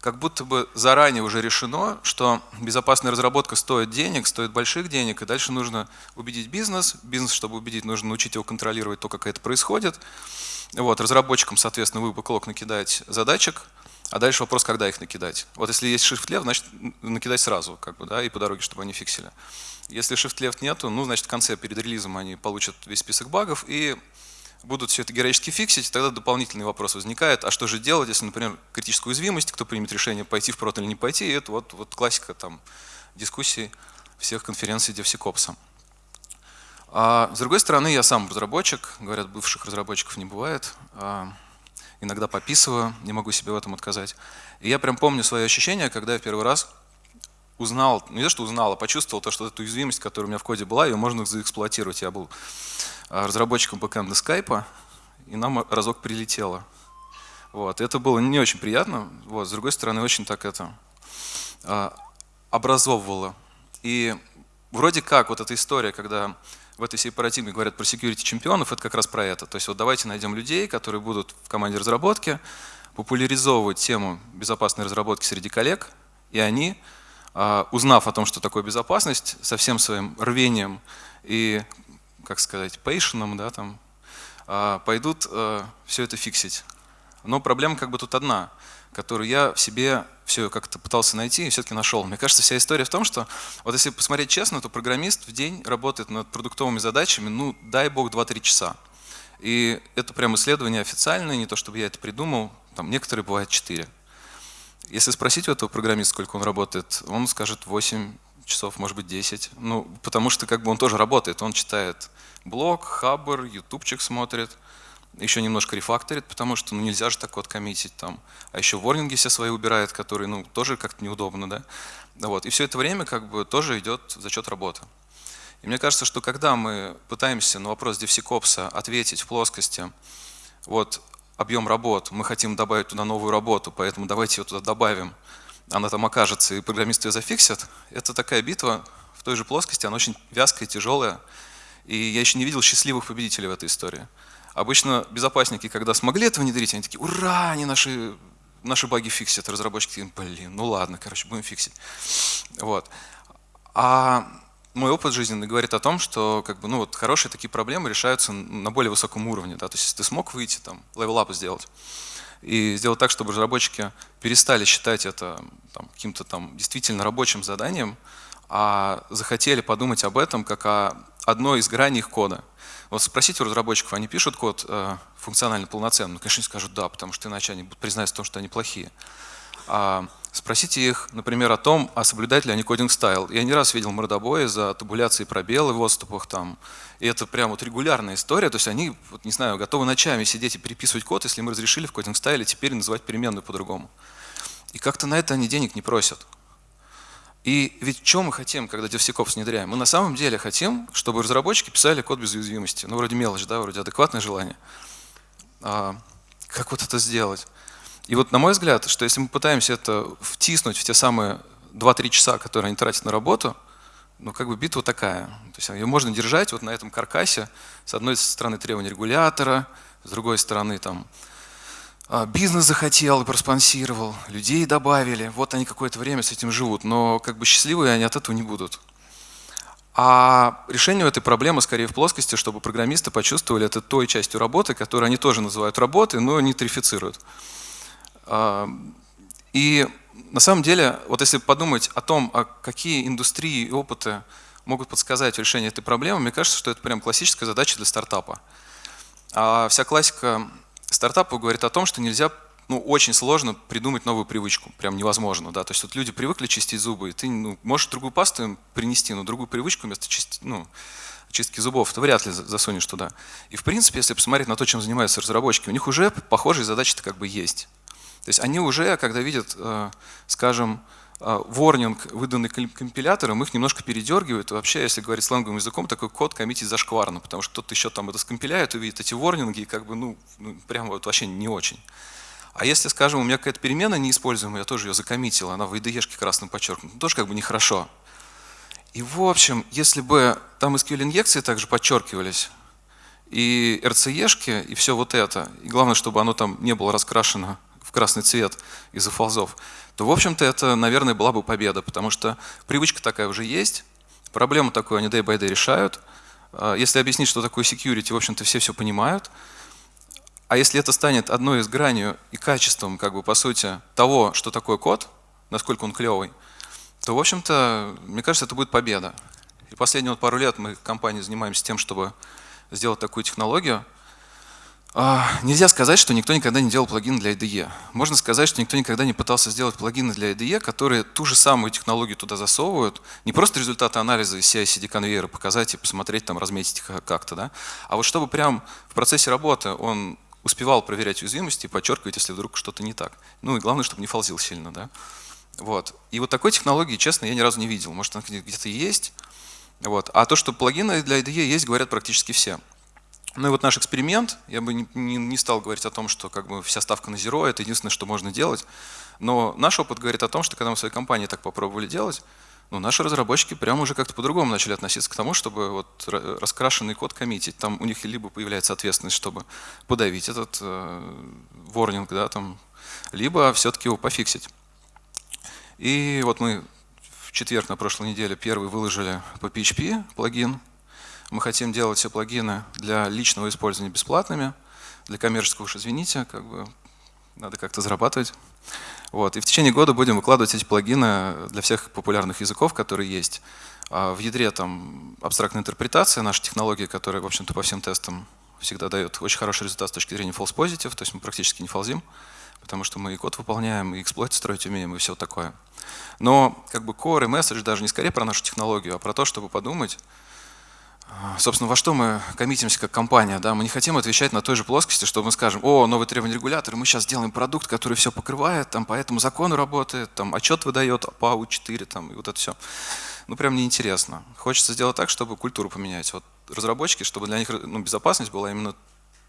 как будто бы заранее уже решено, что безопасная разработка стоит денег, стоит больших денег, и дальше нужно убедить бизнес. Бизнес, чтобы убедить, нужно научить его контролировать то, как это происходит. Вот, разработчикам, соответственно, вы бэклог накидать задачек, а дальше вопрос, когда их накидать. Вот если есть shift left, значит накидать сразу, как бы, да, и по дороге, чтобы они фиксили. Если shift left нету, ну, значит, в конце, перед релизом они получат весь список багов, и будут все это героически фиксить, тогда дополнительный вопрос возникает, а что же делать, если, например, критическую уязвимость, кто примет решение пойти в прот или не пойти, и это вот, вот классика там дискуссий всех конференций DevSecOps. А с другой стороны, я сам разработчик, говорят, бывших разработчиков не бывает, а, иногда пописываю, не могу себе в этом отказать. И я прям помню свои ощущения, когда я первый раз узнал, не то что узнал, а почувствовал то, что эту уязвимость, которая у меня в коде была, ее можно заэксплуатировать. Я был разработчиком бэкэнда скайпа, и нам разок прилетело. Вот. Это было не очень приятно, вот. с другой стороны, очень так это а, образовывало. И вроде как вот эта история, когда в этой всей парадигме говорят про security чемпионов, это как раз про это. То есть вот давайте найдем людей, которые будут в команде разработки, популяризовывать тему безопасной разработки среди коллег, и они, а, узнав о том, что такое безопасность, со всем своим рвением и как сказать, пейшеном, да, там, а, пойдут э, все это фиксить. Но проблема как бы тут одна, которую я в себе все как-то пытался найти и все-таки нашел. Мне кажется, вся история в том, что вот если посмотреть честно, то программист в день работает над продуктовыми задачами, ну, дай бог, 2-3 часа. И это прям исследование официальное, не то чтобы я это придумал, там некоторые бывают 4. Если спросить у этого программиста, сколько он работает, он скажет 8 часов, может быть 10. Ну, потому что как бы он тоже работает, он читает блог, хабр, ютубчик смотрит, еще немножко рефакторит, потому что ну, нельзя же так вот коммитить там. А еще ворнинги все свои убирает, которые ну, тоже как-то неудобно. Да? Вот. И все это время как бы тоже идет за счет работы. И мне кажется, что когда мы пытаемся на вопрос DevSecOps ответить в плоскости, вот объем работ, мы хотим добавить туда новую работу, поэтому давайте ее туда добавим, она там окажется, и программисты ее зафиксят, это такая битва в той же плоскости, она очень вязкая, тяжелая, и я еще не видел счастливых победителей в этой истории. Обычно безопасники, когда смогли это внедрить, они такие, ура, они наши, наши баги фиксят. Разработчики, блин, ну ладно, короче, будем фиксить. Вот. А мой опыт жизненный говорит о том, что как бы, ну, вот, хорошие такие проблемы решаются на более высоком уровне. Да? То есть ты смог выйти, там, level up сделать, и сделать так, чтобы разработчики перестали считать это каким-то там действительно рабочим заданием, а захотели подумать об этом как о одной из граней их кода. Вот спросите у разработчиков, они пишут код э, функционально полноценный? Ну, конечно, они скажут да, потому что иначе они будут признать в том, что они плохие. А спросите их, например, о том, а соблюдают ли они кодинг стайл. Я не раз видел мордобои за табуляции пробелы в отступах там. И это прям вот регулярная история. То есть они, вот, не знаю, готовы ночами сидеть и переписывать код, если мы разрешили в кодинг стайле теперь называть переменную по-другому. И как-то на это они денег не просят. И ведь что мы хотим, когда DevSecOps внедряем? Мы на самом деле хотим, чтобы разработчики писали код без уязвимости. Ну, вроде мелочь, да, вроде адекватное желание. А как вот это сделать? И вот на мой взгляд, что если мы пытаемся это втиснуть в те самые 2-3 часа, которые они тратят на работу, ну, как бы битва такая. То есть ее можно держать вот на этом каркасе. С одной стороны требования регулятора, с другой стороны там а, бизнес захотел и проспонсировал, людей добавили, вот они какое-то время с этим живут, но как бы счастливые они от этого не будут. А решение этой проблемы скорее в плоскости, чтобы программисты почувствовали это той частью работы, которую они тоже называют работой, но не тарифицируют. И на самом деле, вот если подумать о том, а какие индустрии и опыты могут подсказать решение этой проблемы, мне кажется, что это прям классическая задача для стартапа. А вся классика стартапу говорит о том, что нельзя, ну, очень сложно придумать новую привычку, прям невозможно, да, то есть вот люди привыкли чистить зубы, и ты ну, можешь другую пасту им принести, но другую привычку вместо чисти, ну, чистки зубов ты вряд ли засунешь туда. И в принципе, если посмотреть на то, чем занимаются разработчики, у них уже похожие задачи-то как бы есть. То есть они уже, когда видят, э, скажем, а, ворнинг, выданный компилятором, их немножко передергивает. И вообще, если говорить сленговым языком, такой код коммитить зашкварно, потому что кто-то еще там это скомпиляет, увидит эти ворнинги, и как бы, ну, ну прям вот вообще не очень. А если, скажем, у меня какая-то перемена неиспользуемая, я тоже ее закоммитил, она в IDE-шке красным подчеркнута, тоже как бы нехорошо. И в общем, если бы там SQL-инъекции также подчеркивались, и RCE-шки, и все вот это, и главное, чтобы оно там не было раскрашено в красный цвет из-за фолзов, то, в общем-то, это, наверное, была бы победа, потому что привычка такая уже есть, проблему такую они day by day решают. А если объяснить, что такое security, в общем-то, все все понимают. А если это станет одной из граней и качеством, как бы, по сути, того, что такое код, насколько он клевый, то, в общем-то, мне кажется, это будет победа. И последние вот пару лет мы компании занимаемся тем, чтобы сделать такую технологию. А, нельзя сказать, что никто никогда не делал плагин для IDE. Можно сказать, что никто никогда не пытался сделать плагины для IDE, которые ту же самую технологию туда засовывают. Не просто результаты анализа из CI-CD конвейера показать и посмотреть, там, разметить как-то, да? а вот чтобы прям в процессе работы он успевал проверять уязвимости и подчеркивать, если вдруг что-то не так. Ну и главное, чтобы не фалзил сильно. Да? Вот. И вот такой технологии, честно, я ни разу не видел. Может, она где-то есть. Вот. А то, что плагины для IDE есть, говорят практически все. Ну и вот наш эксперимент, я бы не, не, не стал говорить о том, что как бы вся ставка на Zero, это единственное, что можно делать. Но наш опыт говорит о том, что когда мы в своей компании так попробовали делать, ну, наши разработчики прямо уже как-то по-другому начали относиться к тому, чтобы вот раскрашенный код коммитить. Там у них либо появляется ответственность, чтобы подавить этот э, ворнинг, да, там, либо все-таки его пофиксить. И вот мы в четверг на прошлой неделе первый выложили по PHP плагин. Мы хотим делать все плагины для личного использования бесплатными, для коммерческого уж извините, как бы надо как-то зарабатывать. Вот. И в течение года будем выкладывать эти плагины для всех популярных языков, которые есть. А в ядре там абстрактная интерпретация, наша технология, которая, в общем-то, по всем тестам всегда дает очень хороший результат с точки зрения false positive, то есть мы практически не фалзим, потому что мы и код выполняем, и эксплойт строить умеем, и все такое. Но как бы core и message даже не скорее про нашу технологию, а про то, чтобы подумать, Собственно, во что мы коммитимся как компания? Да? Мы не хотим отвечать на той же плоскости, что мы скажем, о, новый требование регулятора, мы сейчас сделаем продукт, который все покрывает, там, по этому закону работает, там, отчет выдает по АУ-4, там, и вот это все. Ну, прям неинтересно. Хочется сделать так, чтобы культуру поменять. Вот разработчики, чтобы для них ну, безопасность была именно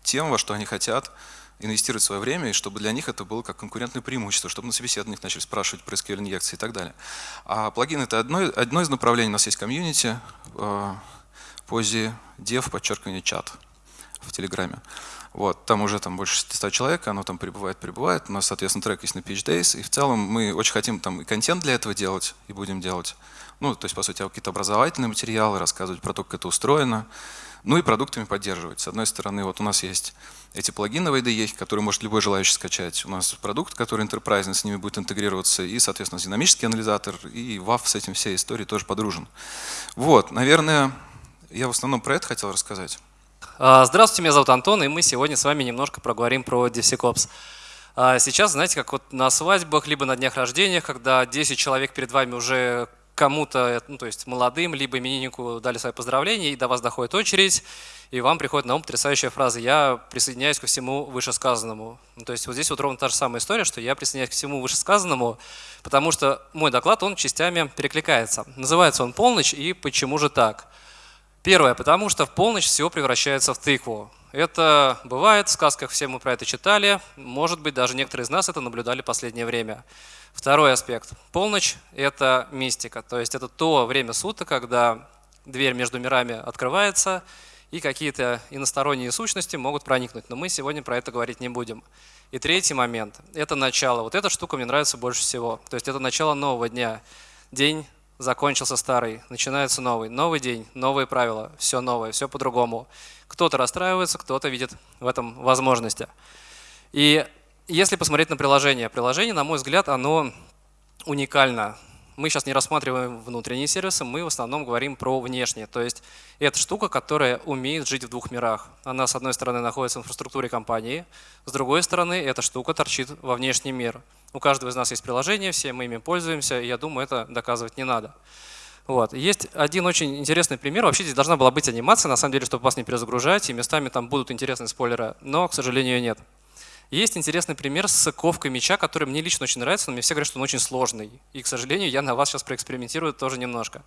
тем, во что они хотят инвестировать свое время, и чтобы для них это было как конкурентное преимущество, чтобы на собеседованиях начали спрашивать про SQL-инъекции и так далее. А плагин — это одно, одно из направлений, у нас есть комьюнити, э, позе dev, подчеркивание чат в Телеграме. Вот, там уже там больше 600 человек, оно там прибывает, прибывает. У нас, соответственно, трек есть на Pitch Days. И в целом мы очень хотим там и контент для этого делать, и будем делать. Ну, то есть, по сути, какие-то образовательные материалы, рассказывать про то, как это устроено. Ну и продуктами поддерживать. С одной стороны, вот у нас есть эти плагины в IDE, которые может любой желающий скачать. У нас продукт, который enterprise, с ними будет интегрироваться, и, соответственно, динамический анализатор, и WAF с этим всей историей тоже подружен. Вот, наверное, я в основном про это хотел рассказать. А, здравствуйте, меня зовут Антон, и мы сегодня с вами немножко проговорим про DevSecOps. А, сейчас, знаете, как вот на свадьбах, либо на днях рождения, когда 10 человек перед вами уже кому-то, ну, то есть молодым, либо имениннику дали свои поздравления, и до вас доходит очередь, и вам приходит на ум потрясающая фраза «я присоединяюсь ко всему вышесказанному». Ну, то есть вот здесь вот ровно та же самая история, что я присоединяюсь ко всему вышесказанному, потому что мой доклад, он частями перекликается. Называется он «Полночь» и «Почему же так?». Первое, потому что в полночь все превращается в тыкву. Это бывает, в сказках все мы про это читали, может быть, даже некоторые из нас это наблюдали в последнее время. Второй аспект. Полночь – это мистика, то есть это то время суток, когда дверь между мирами открывается, и какие-то иносторонние сущности могут проникнуть. Но мы сегодня про это говорить не будем. И третий момент – это начало. Вот эта штука мне нравится больше всего. То есть это начало нового дня. День закончился старый, начинается новый. Новый день, новые правила, все новое, все по-другому. Кто-то расстраивается, кто-то видит в этом возможности. И если посмотреть на приложение, приложение, на мой взгляд, оно уникально. Мы сейчас не рассматриваем внутренние сервисы, мы в основном говорим про внешние. То есть это штука, которая умеет жить в двух мирах. Она, с одной стороны, находится в инфраструктуре компании, с другой стороны, эта штука торчит во внешний мир. У каждого из нас есть приложение, все мы ими пользуемся, и я думаю, это доказывать не надо. Вот. Есть один очень интересный пример. Вообще здесь должна была быть анимация, на самом деле, чтобы вас не перезагружать, и местами там будут интересные спойлеры, но, к сожалению, нет. Есть интересный пример с ковкой мяча, который мне лично очень нравится, но мне все говорят, что он очень сложный. И, к сожалению, я на вас сейчас проэкспериментирую тоже немножко.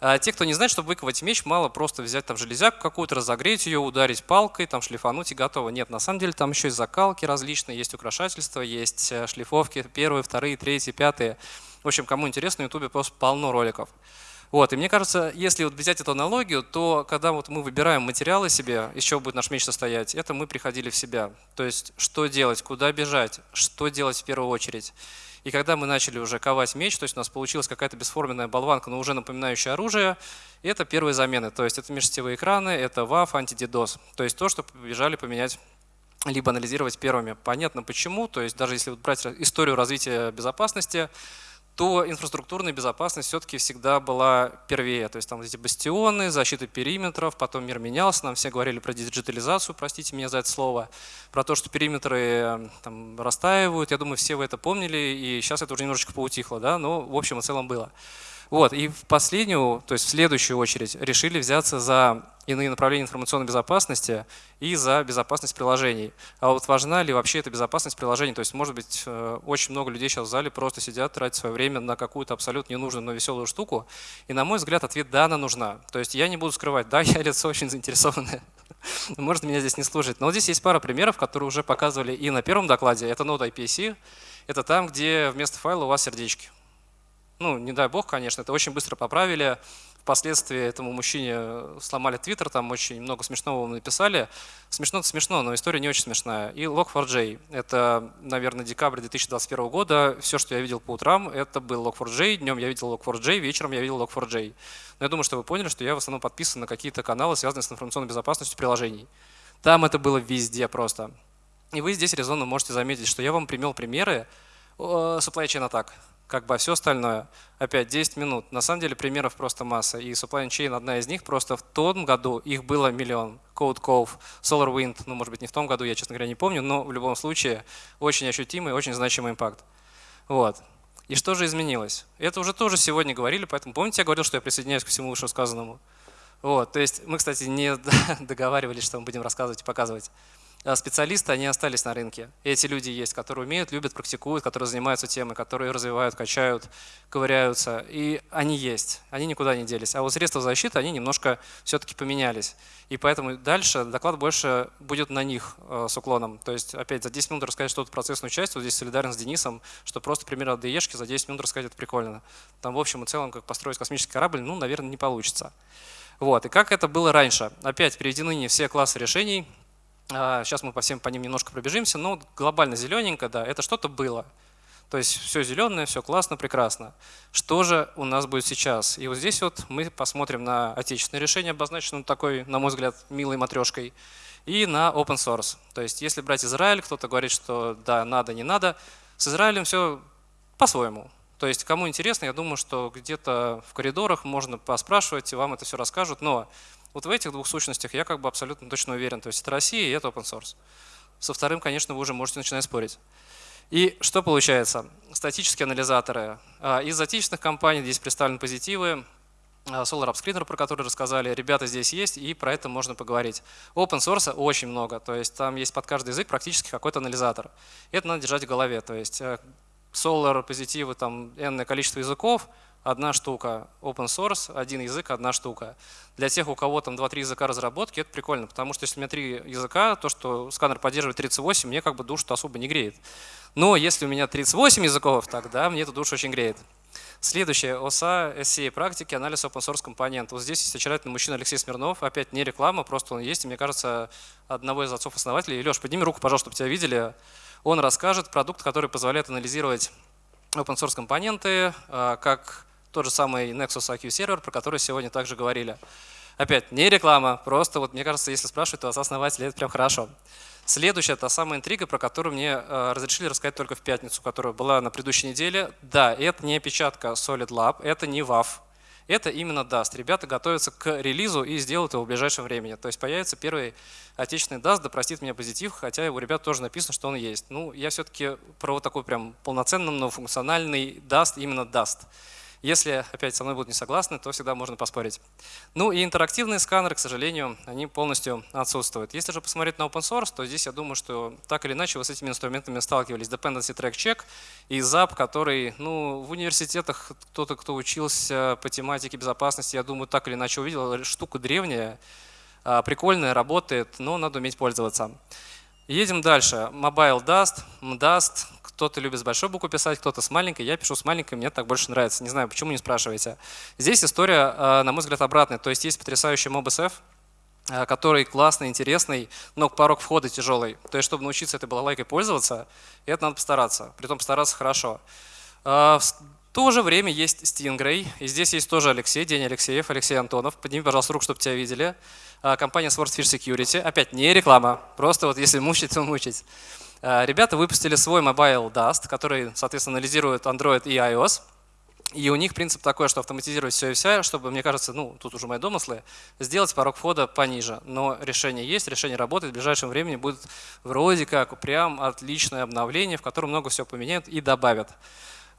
А те, кто не знает, чтобы выковать меч, мало просто взять там железяку какую-то, разогреть ее, ударить палкой, там шлифануть и готово. Нет, на самом деле там еще и закалки различные, есть украшательства, есть э, шлифовки первые, вторые, третьи, пятые. В общем, кому интересно, на ютубе просто полно роликов. Вот, и мне кажется, если вот взять эту аналогию, то когда вот мы выбираем материалы себе, чего будет наш меч состоять, это мы приходили в себя. То есть, что делать, куда бежать, что делать в первую очередь. И когда мы начали уже ковать меч, то есть у нас получилась какая-то бесформенная болванка, но уже напоминающая оружие, это первые замены. То есть это межсетевые экраны, это WAF, антидидос. То есть то, что побежали поменять либо анализировать первыми. Понятно почему, то есть даже если брать историю развития безопасности, то инфраструктурная безопасность все-таки всегда была первее. То есть там эти бастионы, защита периметров, потом мир менялся, нам все говорили про диджитализацию, простите меня за это слово, про то, что периметры там, растаивают. Я думаю, все вы это помнили, и сейчас это уже немножечко поутихло, да, но в общем и целом было. Вот, и в последнюю, то есть в следующую очередь решили взяться за иные направления информационной безопасности и за безопасность приложений. А вот важна ли вообще эта безопасность приложений? То есть, может быть, э, очень много людей сейчас в зале просто сидят, тратят свое время на какую-то абсолютно ненужную, но веселую штуку. И, на мой взгляд, ответ «да», она нужна. То есть я не буду скрывать, да, *laughs* я лицо очень заинтересованное. *laughs* Может, меня здесь не служит. Но вот здесь есть пара примеров, которые уже показывали и на первом докладе. Это Node IPC. Это там, где вместо файла у вас сердечки. Ну, не дай бог, конечно, это очень быстро поправили. Впоследствии этому мужчине сломали твиттер, там очень много смешного написали. Смешно-то смешно, но история не очень смешная. И Log4j. Это, наверное, декабрь 2021 года. Все, что я видел по утрам, это был Log4j. Днем я видел Log4j, вечером я видел Log4j. Но я думаю, что вы поняли, что я в основном подписан на какие-то каналы, связанные с информационной безопасностью приложений. Там это было везде просто. И вы здесь резонно можете заметить, что я вам примел примеры supply chain атак как бы, а все остальное, опять 10 минут. На самом деле примеров просто масса. И Supply Chain одна из них, просто в том году их было миллион. Code Cove, SolarWind, ну, может быть, не в том году, я, честно говоря, не помню, но в любом случае очень ощутимый, очень значимый импакт. Вот. И что же изменилось? Это уже тоже сегодня говорили, поэтому помните, я говорил, что я присоединяюсь к всему вышесказанному? Вот, то есть мы, кстати, не *laughs* договаривались, что мы будем рассказывать и показывать. А специалисты, они остались на рынке. Эти люди есть, которые умеют, любят, практикуют, которые занимаются темой, которые развивают, качают, ковыряются. И они есть, они никуда не делись. А вот средства защиты, они немножко все-таки поменялись. И поэтому дальше доклад больше будет на них э, с уклоном. То есть опять за 10 минут рассказать что-то процессную часть, вот здесь солидарен с Денисом, что просто пример от ДЕшки за 10 минут рассказать это прикольно. Там в общем и целом, как построить космический корабль, ну, наверное, не получится. Вот. И как это было раньше? Опять переведены не все классы решений, Сейчас а, мы по всем по ним немножко пробежимся, но глобально зелененько, да, это что-то было. То есть все зеленое, все классно, прекрасно. Что же у нас будет сейчас? И вот здесь вот мы посмотрим на отечественное решение, обозначенное такой, на мой взгляд, милой матрешкой, и на open source. То есть если брать Израиль, кто-то говорит, что да, надо, не надо. С Израилем все по-своему. То есть кому интересно, я думаю, что где-то в коридорах можно поспрашивать, и вам это все расскажут. Но вот в этих двух сущностях я как бы абсолютно точно уверен. То есть это Россия и это open source. Со вторым, конечно, вы уже можете начинать спорить. И что получается? Статические анализаторы. А, из отечественных компаний здесь представлены позитивы. А, Solar Upscreener, про который рассказали, ребята здесь есть, и про это можно поговорить. Open source очень много, то есть там есть под каждый язык практически какой-то анализатор. Это надо держать в голове, то есть э, Solar, позитивы, там энное количество языков, одна штука. Open source, один язык, одна штука. Для тех, у кого там 2-3 языка разработки, это прикольно, потому что если у меня 3 языка, то, что сканер поддерживает 38, мне как бы душу особо не греет. Но если у меня 38 языков, тогда мне эту душу очень греет. Следующее, ОСА, SCA практики, анализ open source компонентов. Вот здесь есть очаровательный мужчина Алексей Смирнов, опять не реклама, просто он есть, и мне кажется, одного из отцов-основателей. Леш, подними руку, пожалуйста, чтобы тебя видели. Он расскажет продукт, который позволяет анализировать open source компоненты, а, как тот же самый Nexus IQ сервер, про который сегодня также говорили. Опять, не реклама, просто вот мне кажется, если спрашивают, то вас основатели, это прям хорошо. Следующая, та самая интрига, про которую мне э, разрешили рассказать только в пятницу, которая была на предыдущей неделе. Да, это не опечатка Solid Lab, это не WAF, это именно Dust. Ребята готовятся к релизу и сделают его в ближайшем времени. То есть появится первый отечественный Dust, да простит меня позитив, хотя у ребят тоже написано, что он есть. Ну, я все-таки про вот такой прям полноценный, но функциональный Dust, именно Dust. Если опять со мной будут не согласны, то всегда можно поспорить. Ну и интерактивные сканеры, к сожалению, они полностью отсутствуют. Если же посмотреть на open source, то здесь я думаю, что так или иначе вы с этими инструментами сталкивались. Dependency Track Check и ZAP, который ну, в университетах кто-то, кто учился по тематике безопасности, я думаю, так или иначе увидел. Штука древняя, а, прикольная, работает, но надо уметь пользоваться. Едем дальше. Mobile Dust, MDust. Кто-то любит с большой буквы писать, кто-то с маленькой. Я пишу с маленькой, мне так больше нравится. Не знаю, почему не спрашиваете. Здесь история, а, на мой взгляд, обратная. То есть есть потрясающий MobSF, а, который классный, интересный, но порог входа тяжелый. То есть, чтобы научиться этой балалайкой пользоваться, это надо постараться. Притом постараться хорошо. В то же время есть Stingray, и здесь есть тоже Алексей, День Алексеев, Алексей Антонов. Подними, пожалуйста, руку, чтобы тебя видели. Компания Swordfish Security. Опять не реклама, просто вот если мучить, то мучить. А, ребята выпустили свой Mobile Dust, который, соответственно, анализирует Android и iOS. И у них принцип такой, что автоматизировать все и вся, чтобы, мне кажется, ну, тут уже мои домыслы, сделать порог входа пониже. Но решение есть, решение работает, в ближайшем времени будет вроде как прям отличное обновление, в котором много всего поменяют и добавят.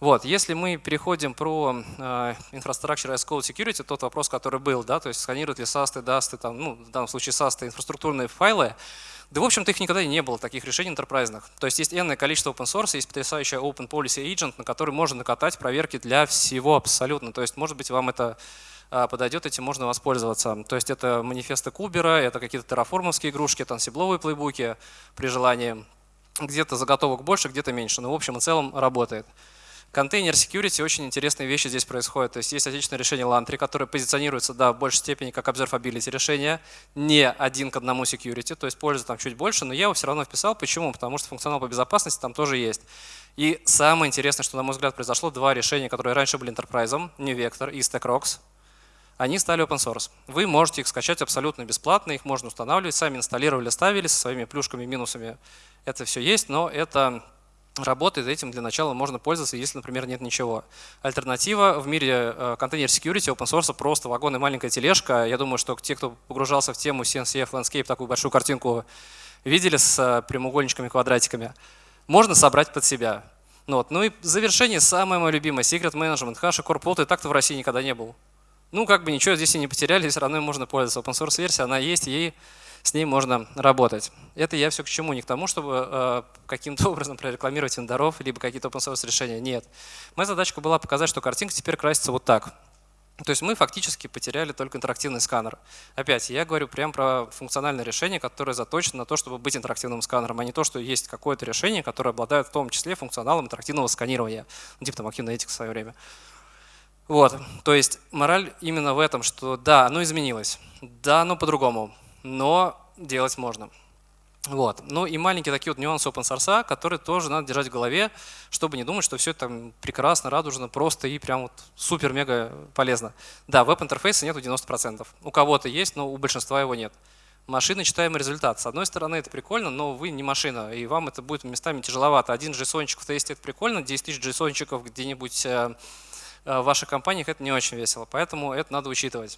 Вот, если мы переходим про э, Infrastructure as Code Security, тот вопрос, который был, да, то есть сканируют ли SAST, DAST, там, ну, в данном случае SAST, инфраструктурные файлы, да, в общем-то, их никогда и не было, таких решений интерпрайзных. То есть есть энное количество open source, есть потрясающая Open Policy Agent, на который можно накатать проверки для всего абсолютно. То есть, может быть, вам это э, подойдет, этим можно воспользоваться. То есть это манифесты Кубера, это какие-то терраформовские игрушки, тансибловые плейбуки при желании. Где-то заготовок больше, где-то меньше, но в общем и целом работает. Контейнер security очень интересные вещи здесь происходят. То есть есть отечественное решение Lantry, которое позиционируется да, в большей степени как observability решение, не один к одному security, то есть пользы там чуть больше, но я его все равно вписал. Почему? Потому что функционал по безопасности там тоже есть. И самое интересное, что, на мой взгляд, произошло, два решения, которые раньше были enterprise, New Vector и StackRox, они стали open source. Вы можете их скачать абсолютно бесплатно, их можно устанавливать, сами инсталлировали, ставили со своими плюшками, минусами. Это все есть, но это работает, этим для начала можно пользоваться, если, например, нет ничего. Альтернатива в мире э, контейнер security, open source, просто вагон и маленькая тележка. Я думаю, что те, кто погружался в тему CNCF Landscape, такую большую картинку видели с э, прямоугольничками, квадратиками, можно собрать под себя. Ну, вот. ну и завершение самое мое любимое, Secret Management, Hash и и так-то в России никогда не был. Ну, как бы ничего здесь и не потеряли, все равно можно пользоваться. Open source версия, она есть, ей с ней можно работать. Это я все к чему? Не к тому, чтобы э, каким-то *laughs* образом прорекламировать вендоров, либо какие-то open source решения. Нет. Моя задачка была показать, что картинка теперь красится вот так. То есть мы фактически потеряли только интерактивный сканер. Опять, я говорю прямо про функциональное решение, которое заточено на то, чтобы быть интерактивным сканером, а не то, что есть какое-то решение, которое обладает в том числе функционалом интерактивного сканирования, ну, типа там этика в свое время. Вот, то есть мораль именно в этом, что да, оно изменилось, да, оно по-другому, но делать можно. Вот. Ну и маленькие такие вот нюансы open source, которые тоже надо держать в голове, чтобы не думать, что все там прекрасно, радужно, просто и прям вот супер-мега полезно. Да, веб-интерфейса нету 90%. У кого-то есть, но у большинства его нет. Машина читаемый результат. С одной стороны, это прикольно, но вы не машина, и вам это будет местами тяжеловато. Один JSON в тесте это прикольно, 10 тысяч JSON где-нибудь э, э, в ваших компаниях это не очень весело, поэтому это надо учитывать.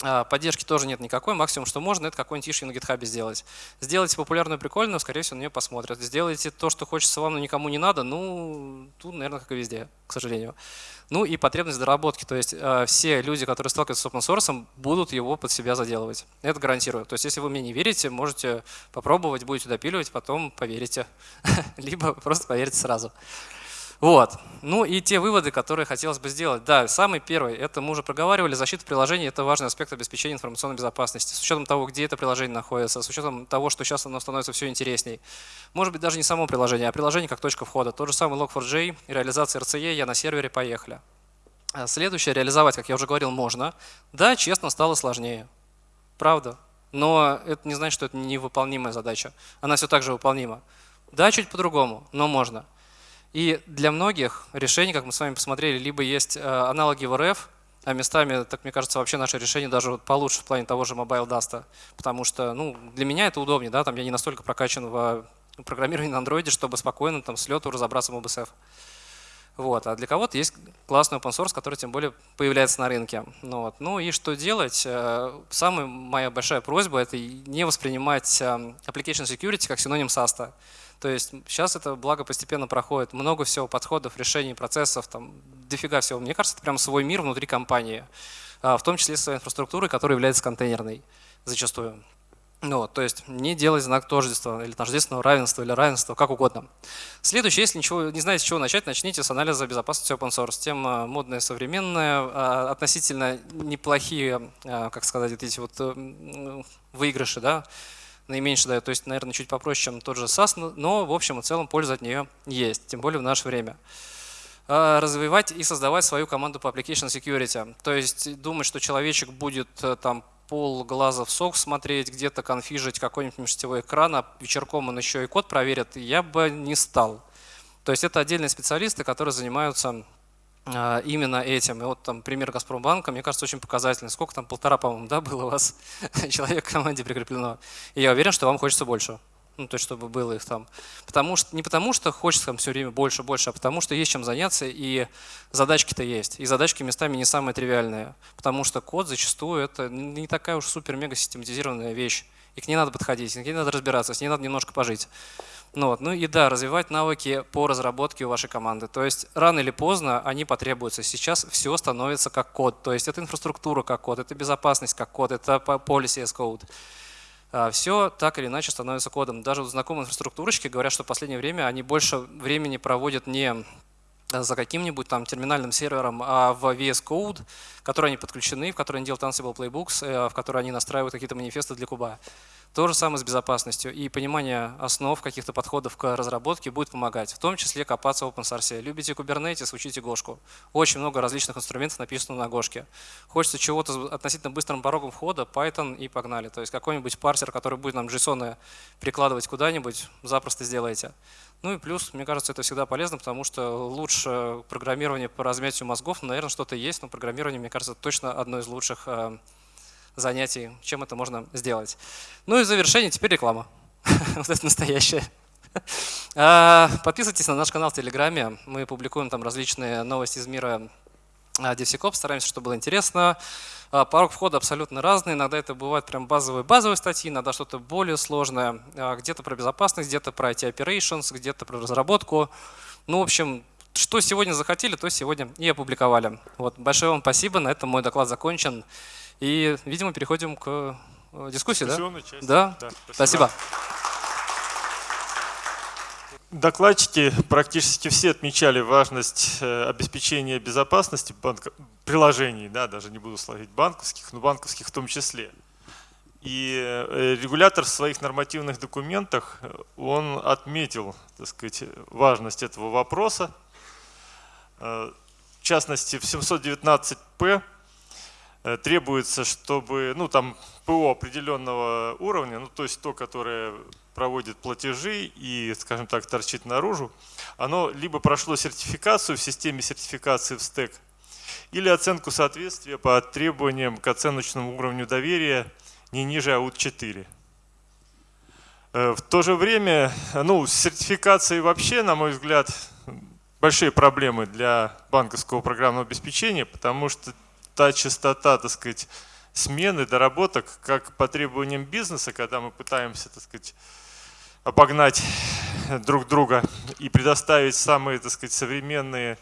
А, поддержки тоже нет никакой, максимум, что можно, это какой-нибудь issue на GitHub сделать. Сделайте популярную, прикольную, скорее всего, на нее посмотрят. Сделайте то, что хочется вам, но никому не надо, ну, тут, наверное, как и везде, к сожалению. Ну и потребность доработки, то есть э, все люди, которые сталкиваются с open source, будут его под себя заделывать. Это гарантирую. То есть если вы мне не верите, можете попробовать, будете допиливать, потом поверите. *laughs* Либо просто поверите сразу. Вот. Ну и те выводы, которые хотелось бы сделать. Да, самый первый, это мы уже проговаривали, защита приложений – это важный аспект обеспечения информационной безопасности. С учетом того, где это приложение находится, с учетом того, что сейчас оно становится все интересней. Может быть, даже не само приложение, а приложение как точка входа. Тот же самый Log4j, реализация RCE, я на сервере, поехали. А следующее, реализовать, как я уже говорил, можно. Да, честно, стало сложнее. Правда. Но это не значит, что это невыполнимая задача. Она все так же выполнима. Да, чуть по-другому, но можно. И для многих решений, как мы с вами посмотрели, либо есть э, аналоги в РФ, а местами, так мне кажется, вообще наше решение даже получше в плане того же Mobile Dust, потому что ну, для меня это удобнее, да, там я не настолько прокачан в программировании на андроиде, чтобы спокойно там с лету разобраться в OBSF. Вот. А для кого-то есть классный open source, который тем более появляется на рынке. Ну, вот. ну и что делать? Э, самая моя большая просьба – это не воспринимать application security как синоним SAST. То есть сейчас это благо постепенно проходит. Много всего подходов, решений, процессов, там, дофига всего. Мне кажется, это прям свой мир внутри компании, а, в том числе своей инфраструктурой, которая является контейнерной зачастую. Ну, вот, то есть не делать знак тождества или тождественного равенства или равенства, как угодно. Следующее, если ничего, не знаете, с чего начать, начните с анализа безопасности open source. Тема модная, современная, а, относительно неплохие, а, как сказать, эти вот э, выигрыши, да, наименьше дает. То есть, наверное, чуть попроще, чем тот же SAS, но в общем и целом польза от нее есть, тем более в наше время а, развивать и создавать свою команду по application security. То есть думать, что человечек будет э, там пол глаза в сок смотреть, где-то конфижить какой-нибудь межсетевой экран, а вечерком он еще и код проверит, я бы не стал. То есть это отдельные специалисты, которые занимаются именно этим. И вот там пример Газпромбанка, мне кажется, очень показательный. Сколько там, полтора, по-моему, да, было у вас *laughs* человек в команде прикреплено. И я уверен, что вам хочется больше ну, то есть чтобы было их там. Потому что, не потому что хочется там все время больше, больше, а потому что есть чем заняться, и задачки-то есть. И задачки местами не самые тривиальные, потому что код зачастую это не такая уж супер-мега систематизированная вещь. И к ней надо подходить, к ней надо разбираться, с ней надо немножко пожить. Ну, вот. ну и да, развивать навыки по разработке у вашей команды. То есть рано или поздно они потребуются. Сейчас все становится как код. То есть это инфраструктура как код, это безопасность как код, это policy as code. А, все так или иначе становится кодом. Даже знакомые инфраструктурочки говорят, что в последнее время они больше времени проводят не за каким-нибудь там терминальным сервером, а в VS Code, который они подключены, в который они делают Ansible Playbooks, э, в который они настраивают какие-то манифесты для куба. То же самое с безопасностью. И понимание основ каких-то подходов к разработке будет помогать. В том числе копаться в open source. Любите Kubernetes, учите Гошку. Очень много различных инструментов написано на Гошке. Хочется чего-то с относительно быстрым порогом входа, Python и погнали. То есть какой-нибудь парсер, который будет нам JSON прикладывать куда-нибудь, запросто сделаете. Ну и плюс, мне кажется, это всегда полезно, потому что лучше программирование по размятию мозгов, наверное, что-то есть, но программирование, мне кажется, точно одно из лучших э, занятий, чем это можно сделать. Ну и в завершение теперь реклама. *laughs* вот это настоящая. А, подписывайтесь на наш канал в Телеграме. Мы публикуем там различные новости из мира а, DevSecOps, стараемся, чтобы было интересно. А, порог входа абсолютно разный. Иногда это бывают прям базовые базовые статьи, иногда что-то более сложное. Где-то про безопасность, где-то про IT Operations, где-то про разработку. Ну, в общем, что сегодня захотели, то сегодня и опубликовали. Вот, большое вам спасибо. На этом мой доклад закончен. И, видимо, переходим к э, дискуссии, да? Части. Да. да спасибо. спасибо. Докладчики практически все отмечали важность э, обеспечения безопасности банк... приложений, да, даже не буду сложить банковских, но банковских в том числе. И э, регулятор в своих нормативных документах, он отметил, так сказать, важность этого вопроса. В частности, в 719П Э, требуется, чтобы, ну там ПО определенного уровня, ну то есть то, которое проводит платежи и, скажем так, торчит наружу, оно либо прошло сертификацию в системе сертификации в стек, или оценку соответствия по требованиям к оценочному уровню доверия не ниже АУТ-4. Э, в то же время, ну, с сертификацией вообще, на мой взгляд, большие проблемы для банковского программного обеспечения, потому что та частота, так сказать, смены, доработок, как по требованиям бизнеса, когда мы пытаемся, так сказать, обогнать друг друга и предоставить самые, так сказать, современные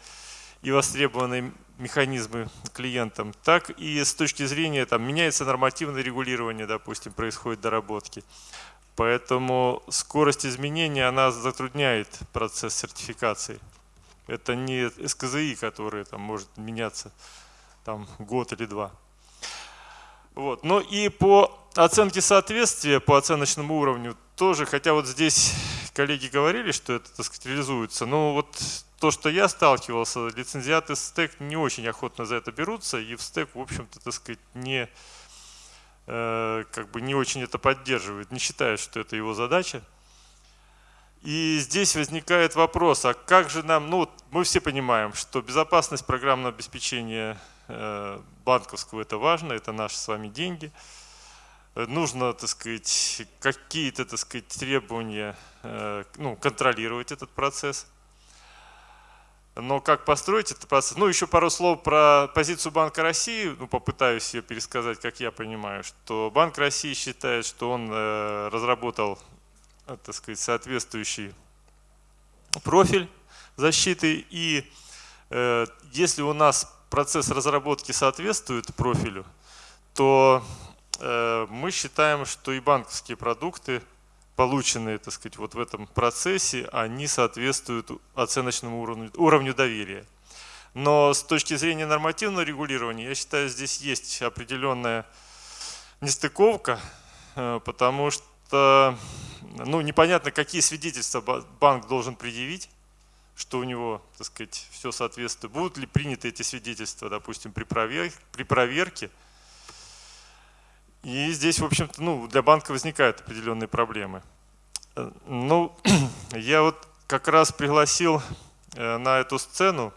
и востребованные механизмы клиентам, так и с точки зрения, там, меняется нормативное регулирование, допустим, происходит доработки. Поэтому скорость изменения, она затрудняет процесс сертификации. Это не СКЗИ, который там может меняться там год или два. Вот. Но и по оценке соответствия, по оценочному уровню тоже, хотя вот здесь коллеги говорили, что это, так сказать, реализуется, но вот то, что я сталкивался, лицензиаты стек не очень охотно за это берутся, и в стек, в общем-то, так сказать, не, э, как бы не очень это поддерживает, не считает, что это его задача. И здесь возникает вопрос, а как же нам, ну мы все понимаем, что безопасность программного обеспечения Э, банковского это важно, это наши с вами деньги. Э, нужно, так сказать, какие-то, так сказать, требования, э, ну, контролировать этот процесс. Но как построить этот процесс? Ну, еще пару слов про позицию Банка России. Ну, попытаюсь ее пересказать, как я понимаю, что Банк России считает, что он разработал, так сказать, соответствующий профиль защиты и Э, если у нас процесс разработки соответствует профилю, то э, мы считаем, что и банковские продукты, полученные так сказать, вот в этом процессе, они соответствуют оценочному уровню, уровню доверия. Но с точки зрения нормативного регулирования, я считаю, здесь есть определенная нестыковка, э, потому что ну, непонятно, какие свидетельства банк должен предъявить, что у него, так сказать, все соответствует. Будут ли приняты эти свидетельства, допустим, при проверке, при проверке. И здесь, в общем-то, ну, для банка возникают определенные проблемы. Э, ну, *clears throat* я вот как раз пригласил э, на эту сцену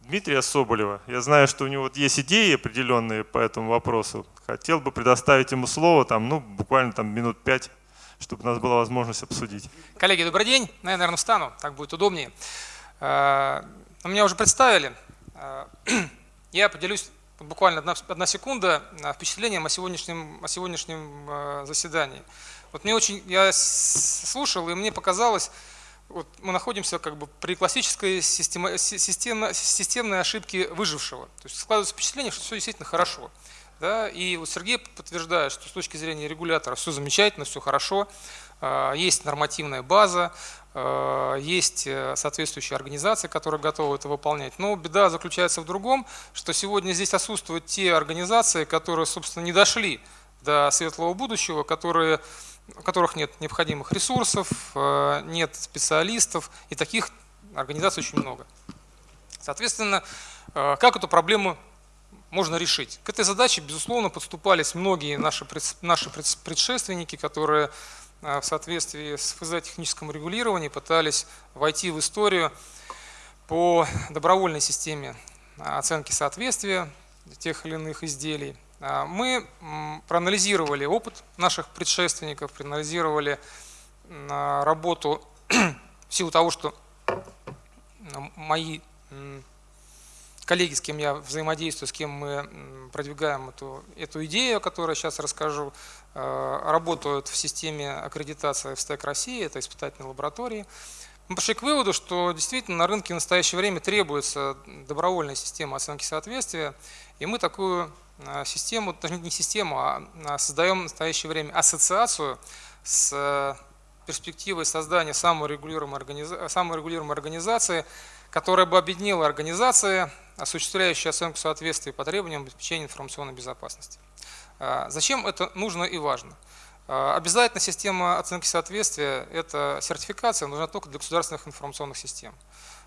Дмитрия Соболева. Я знаю, что у него вот есть идеи определенные по этому вопросу. Хотел бы предоставить ему слово, там, ну, буквально там минут пять, чтобы у нас была возможность обсудить. Коллеги, добрый день. Ну, я, наверное, встану, так будет удобнее. Э, меня уже представили. Э, *clears throat* я поделюсь буквально одна, одна секунда э, впечатлением о сегодняшнем, о сегодняшнем заседании. Вот мне очень, я слушал, и мне показалось, вот мы находимся как бы при классической система, система, системной ошибке выжившего. То есть складывается впечатление, что все действительно хорошо. Да? И вот Сергей подтверждает, что с точки зрения регулятора все замечательно, все хорошо, а, есть нормативная база, а, есть э, соответствующие организации, которые готовы это выполнять. Но беда заключается в другом, что сегодня здесь отсутствуют те организации, которые, собственно, не дошли до светлого будущего, которые у которых нет необходимых ресурсов, э, нет специалистов, и таких организаций очень много. Соответственно, э, как эту проблему можно решить? К этой задаче, безусловно, подступались многие наши, наши предшественники, которые э, в соответствии с ФЗ техническом регулировании пытались войти в историю по добровольной системе оценки соответствия тех или иных изделий. А, мы проанализировали опыт наших предшественников, проанализировали а, работу *clears throat* в силу того, что мои коллеги, с кем я взаимодействую, с кем мы продвигаем эту, эту идею, о которой сейчас расскажу, а, работают в системе аккредитации в СТЭК России, это испытательные лаборатории. Мы пришли к выводу, что действительно на рынке в настоящее время требуется добровольная система оценки соответствия, и мы такую Э, систему, даже не систему, а, а создаем в настоящее время ассоциацию с э, перспективой создания саморегулируемой, организации, саморегулируемой организации, которая бы объединила организации, осуществляющие оценку соответствия по требованиям обеспечения информационной безопасности. Э, зачем это нужно и важно? Обязательно система оценки соответствия – это сертификация, нужна только для государственных информационных систем.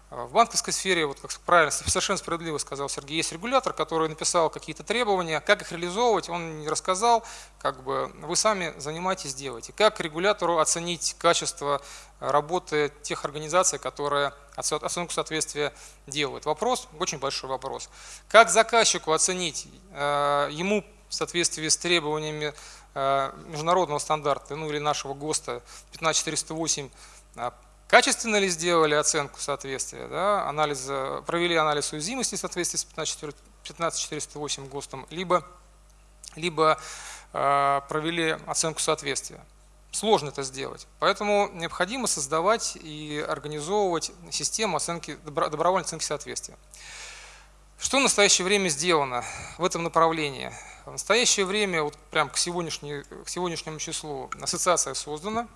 В банковской сфере, вот как правильно, *laughs* совершенно справедливо сказал Сергей, есть регулятор, который написал какие-то требования, как их реализовывать, он не рассказал, как бы вы сами занимаетесь, делаете. Как регулятору оценить качество работы тех организаций, которые оценку соответствия делают? Вопрос, очень большой вопрос. Как заказчику оценить э, ему в соответствии с требованиями международного стандарта, ну или нашего ГОСТа 15408, Качественно ли сделали оценку соответствия, да, анализ, провели анализ уязвимости в соответствии с 15408 ГОСТом, либо, либо э, провели оценку соответствия. Сложно это сделать. Поэтому необходимо создавать и организовывать систему оценки, добровольной оценки соответствия. Что в настоящее время сделано в этом направлении? В настоящее время, вот прям к, к сегодняшнему числу, ассоциация создана,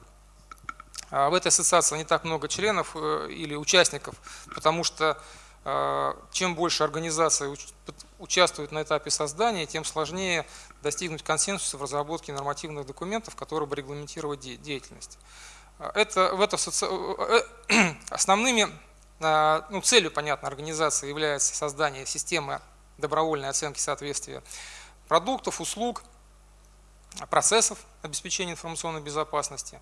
в этой ассоциации не так много членов э, или участников, потому что э, чем больше организаций участвуют на этапе создания, тем сложнее достигнуть консенсуса в разработке нормативных документов, которые бы регламентировали деятельность. Это, в это, э, *clears throat* основными ну, целью, понятно, организации является создание системы добровольной оценки соответствия продуктов, услуг, процессов обеспечения информационной безопасности.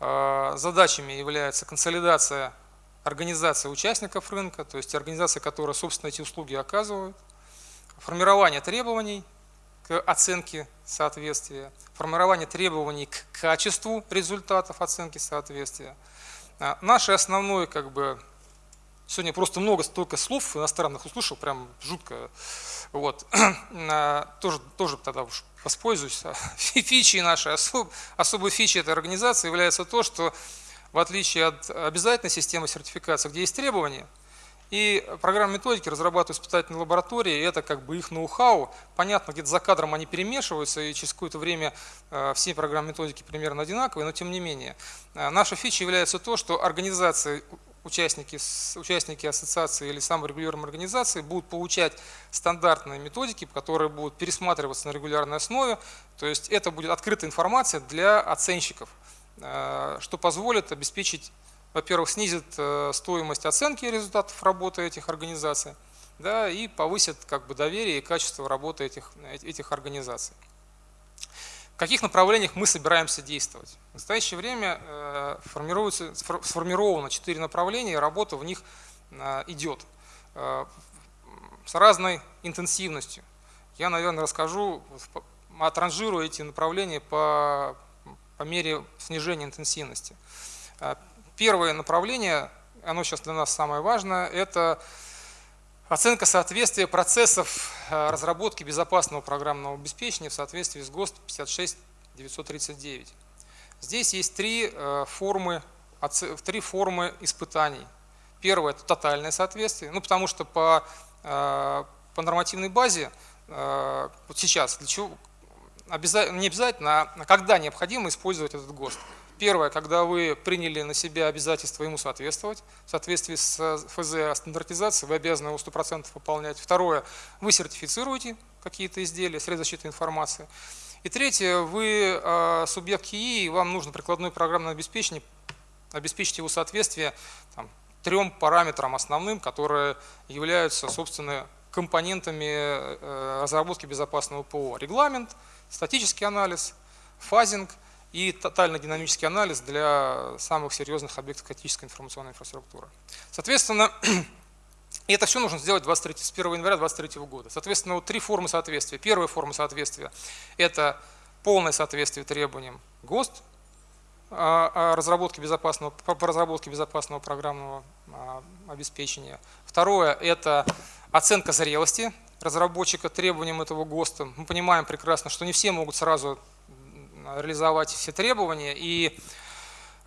Э, задачами является консолидация организации участников рынка, то есть организации, которые, собственно, эти услуги оказывают, формирование требований к оценке соответствия, формирование требований к качеству результатов оценки соответствия. Э, Наше основное, как бы, сегодня просто много столько слов иностранных услышал, прям жутко, вот, э, *clears throat* тоже, тоже тогда уж воспользуюсь. Фичи нашей, особ, особой фичей этой организации является то, что в отличие от обязательной системы сертификации, где есть требования, И программы методики разрабатывают испытательные лаборатории, и это как бы их ноу-хау. Понятно, где-то за кадром они перемешиваются, и через какое-то время э, все программы методики примерно одинаковые, но тем не менее. Наша фича является то, что организации участники, участники ассоциации или саморегулируемой организации будут получать стандартные методики, которые будут пересматриваться на регулярной основе. То есть это будет открытая информация для оценщиков, э, что позволит обеспечить, во-первых, снизит э, стоимость оценки результатов работы этих организаций, да, и повысит как бы, доверие и качество работы этих, этих организаций. В каких направлениях мы собираемся действовать? В настоящее время э, сформировано четыре направления, и работа в них э, идет э, с разной интенсивностью. Я, наверное, расскажу, отранжирую эти направления по, по мере снижения интенсивности. Первое направление, оно сейчас для нас самое важное, это Оценка соответствия процессов э, разработки безопасного программного обеспечения в соответствии с ГОСТ 56939. Здесь есть три э, формы, три формы испытаний. Первое – это тотальное соответствие, ну, потому что по, э, по нормативной базе вот сейчас для чего, не обязательно, а когда необходимо использовать этот ГОСТ. Первое, когда вы приняли на себя обязательство ему соответствовать, в соответствии с э, ФЗ о стандартизации вы обязаны его 100% выполнять. Второе, вы сертифицируете какие-то изделия, средства защиты информации. И третье, вы э, субъект КИИ, и вам нужно прикладное программное обеспечение, обеспечить его соответствие там, трем параметрам основным, которые являются, собственно, компонентами э, разработки безопасного ПО. Регламент, статический анализ, фазинг – и тотальный динамический анализ для самых серьезных объектов критической информационной инфраструктуры. Соответственно, *clears throat* и это все нужно сделать 23, с 1 января 2023 года. Соответственно, вот три формы соответствия. Первая форма соответствия – это полное соответствие требованиям ГОСТ о разработке безопасного, по разработке безопасного программного а, обеспечения. Второе – это оценка зрелости разработчика требованиям этого ГОСТа. Мы понимаем прекрасно, что не все могут сразу реализовать все требования. И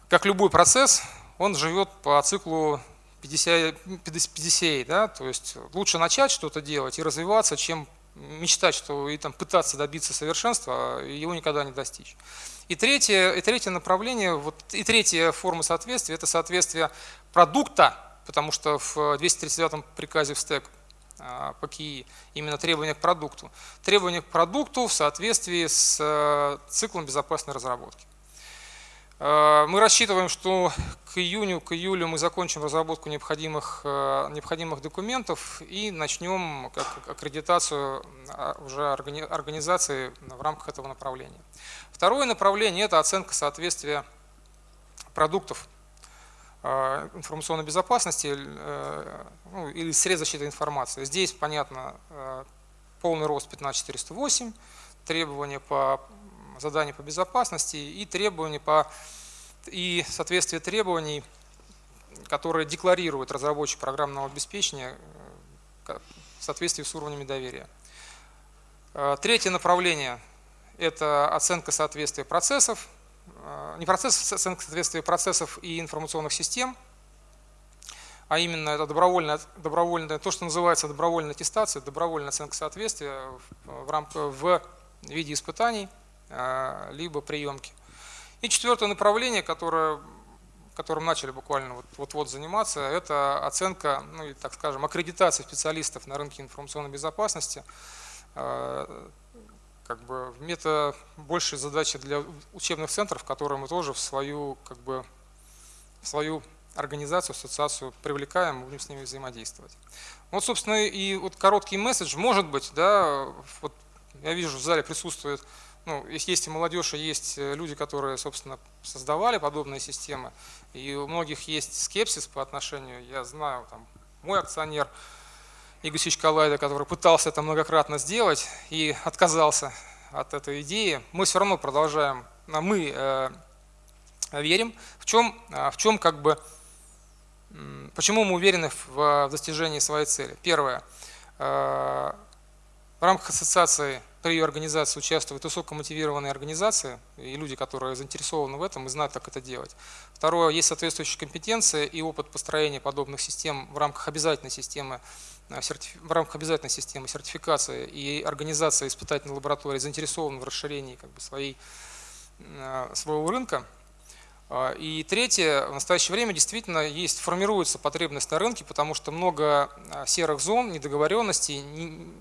как любой процесс, он живет по циклу 50, 50 да? то есть лучше начать что-то делать и развиваться, чем мечтать, что и там пытаться добиться совершенства, а его никогда не достичь. И третье, и третье направление, вот, и третья форма соответствия – это соответствие продукта, потому что в 239 приказе в СТЭК а, по КИИ, именно требования к продукту. Требования к продукту в соответствии с э, циклом безопасной разработки. Э, мы рассчитываем, что к июню, к июлю мы закончим разработку необходимых, э, необходимых документов и начнем аккредитацию а, уже организации в рамках этого направления. Второе направление – это оценка соответствия продуктов информационной безопасности э, ну, или средств защиты информации. Здесь, понятно, э, полный рост 15408, требования по заданию по безопасности и требования по и соответствие требований, которые декларируют разработчик программного обеспечения в соответствии с уровнями доверия. Третье направление – это оценка соответствия процессов не процесс оценки соответствия процессов и информационных систем, а именно это добровольная, добровольная, то, что называется добровольная аттестация, добровольная оценка соответствия в, рамках, в виде испытаний, а, либо приемки. И четвертое направление, которое, которым начали буквально вот-вот вот заниматься, это оценка, ну, и, так скажем, аккредитация специалистов на рынке информационной безопасности, а, как бы это большая задача для учебных центров, которые мы тоже в свою, как бы, в свою организацию, ассоциацию привлекаем, будем с ними взаимодействовать. Вот, собственно, и вот короткий месседж, может быть, да, вот я вижу, в зале присутствует, ну, есть и молодежь, и есть люди, которые, собственно, создавали подобные системы, и у многих есть скепсис по отношению, я знаю, там, мой акционер – Игорь Калайда, который пытался это многократно сделать и отказался от этой идеи, мы все равно продолжаем, а мы э, верим, в чем, а, в чем как бы, почему мы уверены в достижении своей цели. Первое, э, в рамках ассоциации при ее организации участвуют высокомотивированные организации и люди, которые заинтересованы в этом и знают, как это делать. Второе, есть соответствующая компетенция и опыт построения подобных систем в рамках обязательной системы э, в рамках обязательной системы сертификации и организация испытательной лаборатории заинтересованы в расширении как бы, своей, э, своего рынка. А, и третье, в настоящее время действительно есть, формируется потребность на рынке, потому что много а, серых зон, недоговоренностей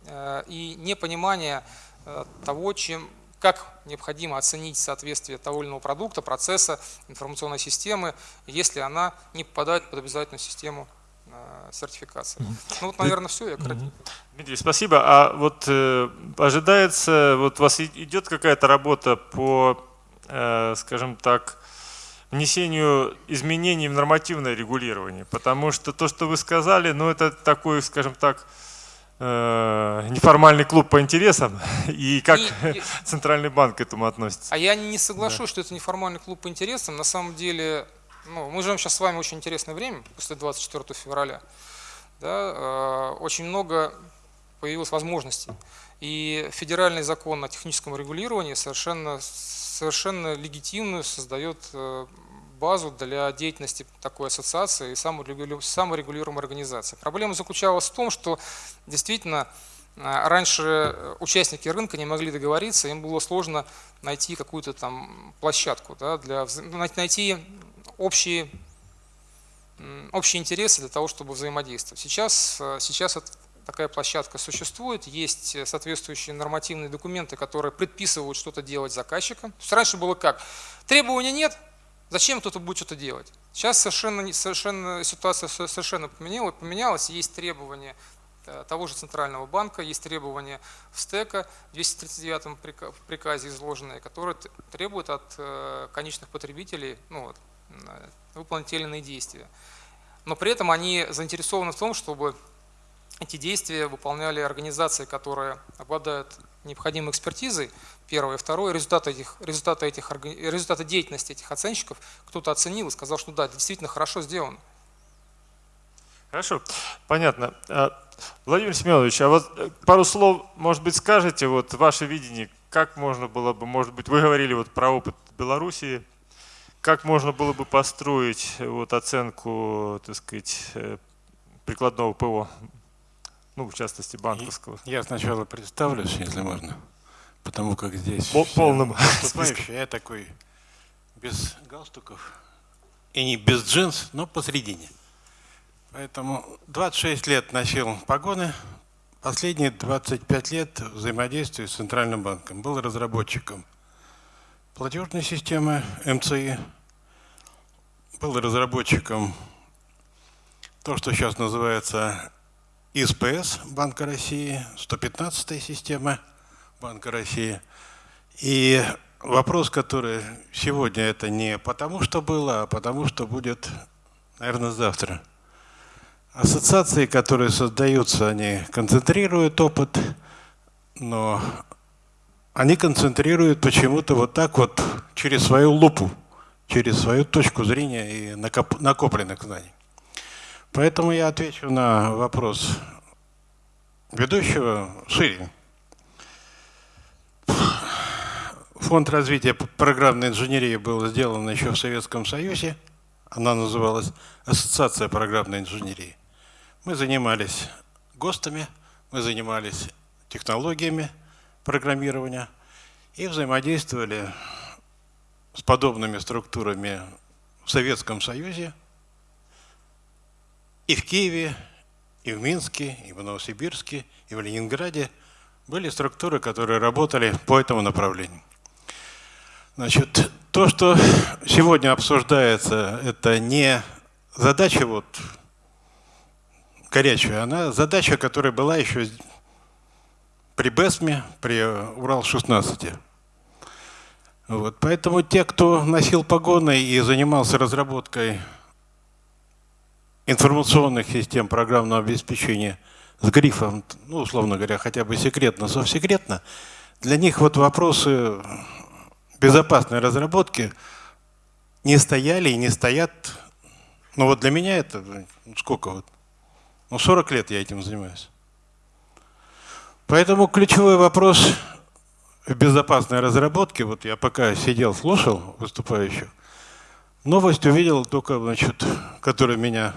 а, и непонимания того, чем, как необходимо оценить соответствие того или иного продукта, процесса, информационной системы, если она не попадает под обязательную систему сертификации. Ну вот, наверное, все, я коротенько. Дмитрий, спасибо. А вот э, ожидается, вот у вас идет какая-то работа по, э, скажем так, внесению изменений в нормативное регулирование. Потому что то, что вы сказали, ну это такой, скажем так, э, неформальный клуб по интересам, *laughs* и как и, *laughs* Центральный банк к этому относится. А я не соглашусь, да. что это неформальный клуб по интересам. На самом деле, ну, мы живем сейчас с вами очень интересное время, после 24 февраля. Да, э, очень много появилось возможностей. И федеральный закон о техническом регулировании совершенно совершенно легитимную создает э, базу для деятельности такой ассоциации и саморегулируемой организации. Проблема заключалась в том, что действительно э, раньше участники рынка не могли договориться, им было сложно найти какую-то там площадку, да, для, найти общие, общие интересы для того, чтобы взаимодействовать. Сейчас, сейчас такая площадка существует, есть соответствующие нормативные документы, которые предписывают что-то делать заказчикам. То есть раньше было как? Требований нет, зачем кто-то будет что-то делать? Сейчас совершенно, совершенно ситуация совершенно поменялась, поменялась, есть требования э, того же Центрального банка, есть требования в СТЭКа в 239 приказе изложенные, которые требуют от э, конечных потребителей ну, выполнить те или иные действия. Но при этом они заинтересованы в том, чтобы эти действия выполняли организации, которые обладают необходимой экспертизой, первое. Второе, результаты, этих, результаты, этих, результаты деятельности этих оценщиков кто-то оценил и сказал, что да, это действительно хорошо сделано. Хорошо, понятно. А, Владимир Семенович, а вот э, пару слов, может быть, скажете, вот ваше видение, как можно было бы, может быть, вы говорили вот про опыт Белоруссии, как можно было бы построить вот оценку, так сказать, э, прикладного ПО ну, в частности, банковского. Я сначала представлюсь, если можно, потому как здесь... По полным. *laughs* Я такой без галстуков и не без джинс, но посредине. Поэтому 26 лет носил погоны, последние 25 лет взаимодействую с Центральным банком. Был разработчиком платежной системы МЦИ, был разработчиком то, что сейчас называется ИСПС Банка России, 115 система Банка России. И вопрос, который сегодня это не потому, что было, а потому, что будет, наверное, завтра. Ассоциации, которые создаются, они концентрируют опыт, но они концентрируют почему-то вот так вот через свою лупу, через свою точку зрения и накопленных знаний. Поэтому я отвечу на вопрос ведущего шире. Фонд развития программной инженерии был сделан еще в Советском Союзе. Она называлась Ассоциация программной инженерии. Мы занимались ГОСТами, мы занимались технологиями программирования и взаимодействовали с подобными структурами в Советском Союзе – и в Киеве, и в Минске, и в Новосибирске, и в Ленинграде были структуры, которые работали по этому направлению. Значит, то, что сегодня обсуждается, это не задача вот горячая, она задача, которая была еще при БЭСМе, при Урал-16. Вот, поэтому те, кто носил погоны и занимался разработкой информационных систем программного обеспечения с грифом, ну, условно говоря, хотя бы секретно, совсекретно, для них вот вопросы безопасной разработки не стояли и не стоят. Ну вот для меня это сколько вот? Ну 40 лет я этим занимаюсь. Поэтому ключевой вопрос в безопасной разработке, вот я пока сидел, слушал выступающих, новость увидел только, значит, которая меня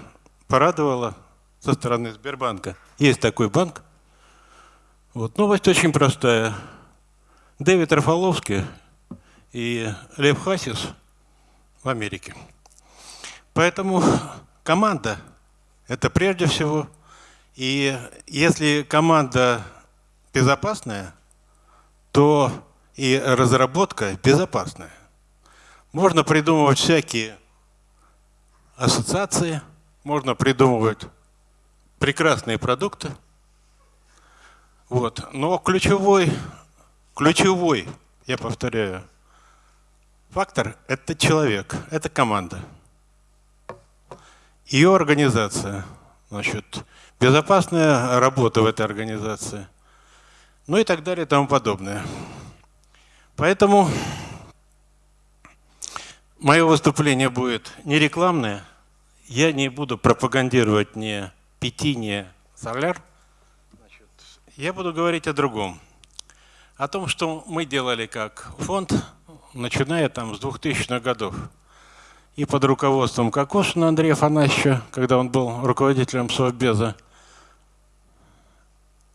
порадовала со стороны Сбербанка. Есть такой банк. Вот новость очень простая. Дэвид Рафаловский и Лев Хасис в Америке. Поэтому команда – это прежде всего. И если команда безопасная, то и разработка безопасная. Можно придумывать всякие ассоциации, можно придумывать прекрасные продукты. Вот. Но ключевой, ключевой, я повторяю, фактор – это человек, это команда. Ее организация, значит, безопасная работа в этой организации, ну и так далее и тому подобное. Поэтому мое выступление будет не рекламное, я не буду пропагандировать ни Пяти, ни Соляр. Я буду говорить о другом. О том, что мы делали как фонд, начиная там с 2000-х годов и под руководством Кокошина Андрея Афанасьевича, когда он был руководителем Совбеза,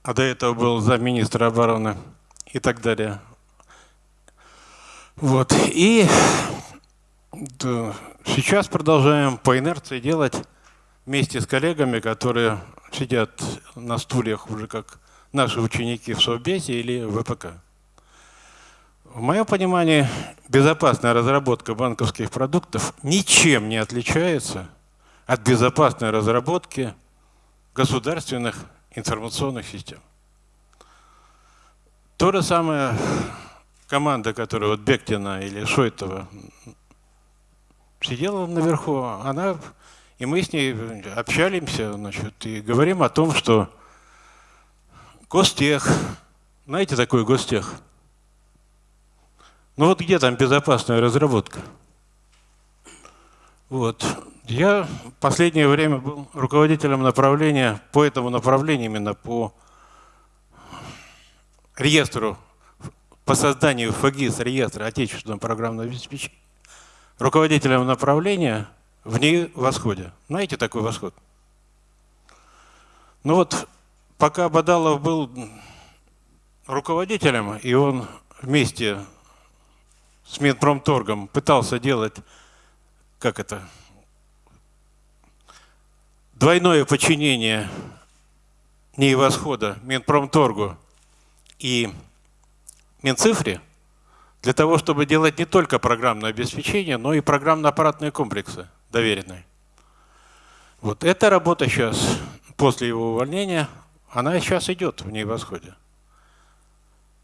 а до этого был замминистра обороны и так далее. Вот. И да, сейчас продолжаем по инерции делать вместе с коллегами, которые сидят на стульях уже как наши ученики в Совбезе или в ВПК. В моем понимании, безопасная разработка банковских продуктов ничем не отличается от безопасной разработки государственных информационных систем. То же самое команда, которая вот Бектина или Шойтова сидела наверху, она, и мы с ней общаемся, значит, и говорим о том, что Гостех, знаете такой Гостех? Ну вот где там безопасная разработка? Вот. Я в последнее время был руководителем направления, по этому направлению именно по реестру, по созданию ФГИС, реестра отечественного программного обеспечения, руководителем направления в ней восходе. Знаете такой восход? Ну вот, пока Бадалов был руководителем, и он вместе с Минпромторгом пытался делать, как это, двойное подчинение НИИ Восхода Минпромторгу и Минцифре, для того, чтобы делать не только программное обеспечение, но и программно-аппаратные комплексы доверенные. Вот эта работа сейчас, после его увольнения, она сейчас идет в ней восходе.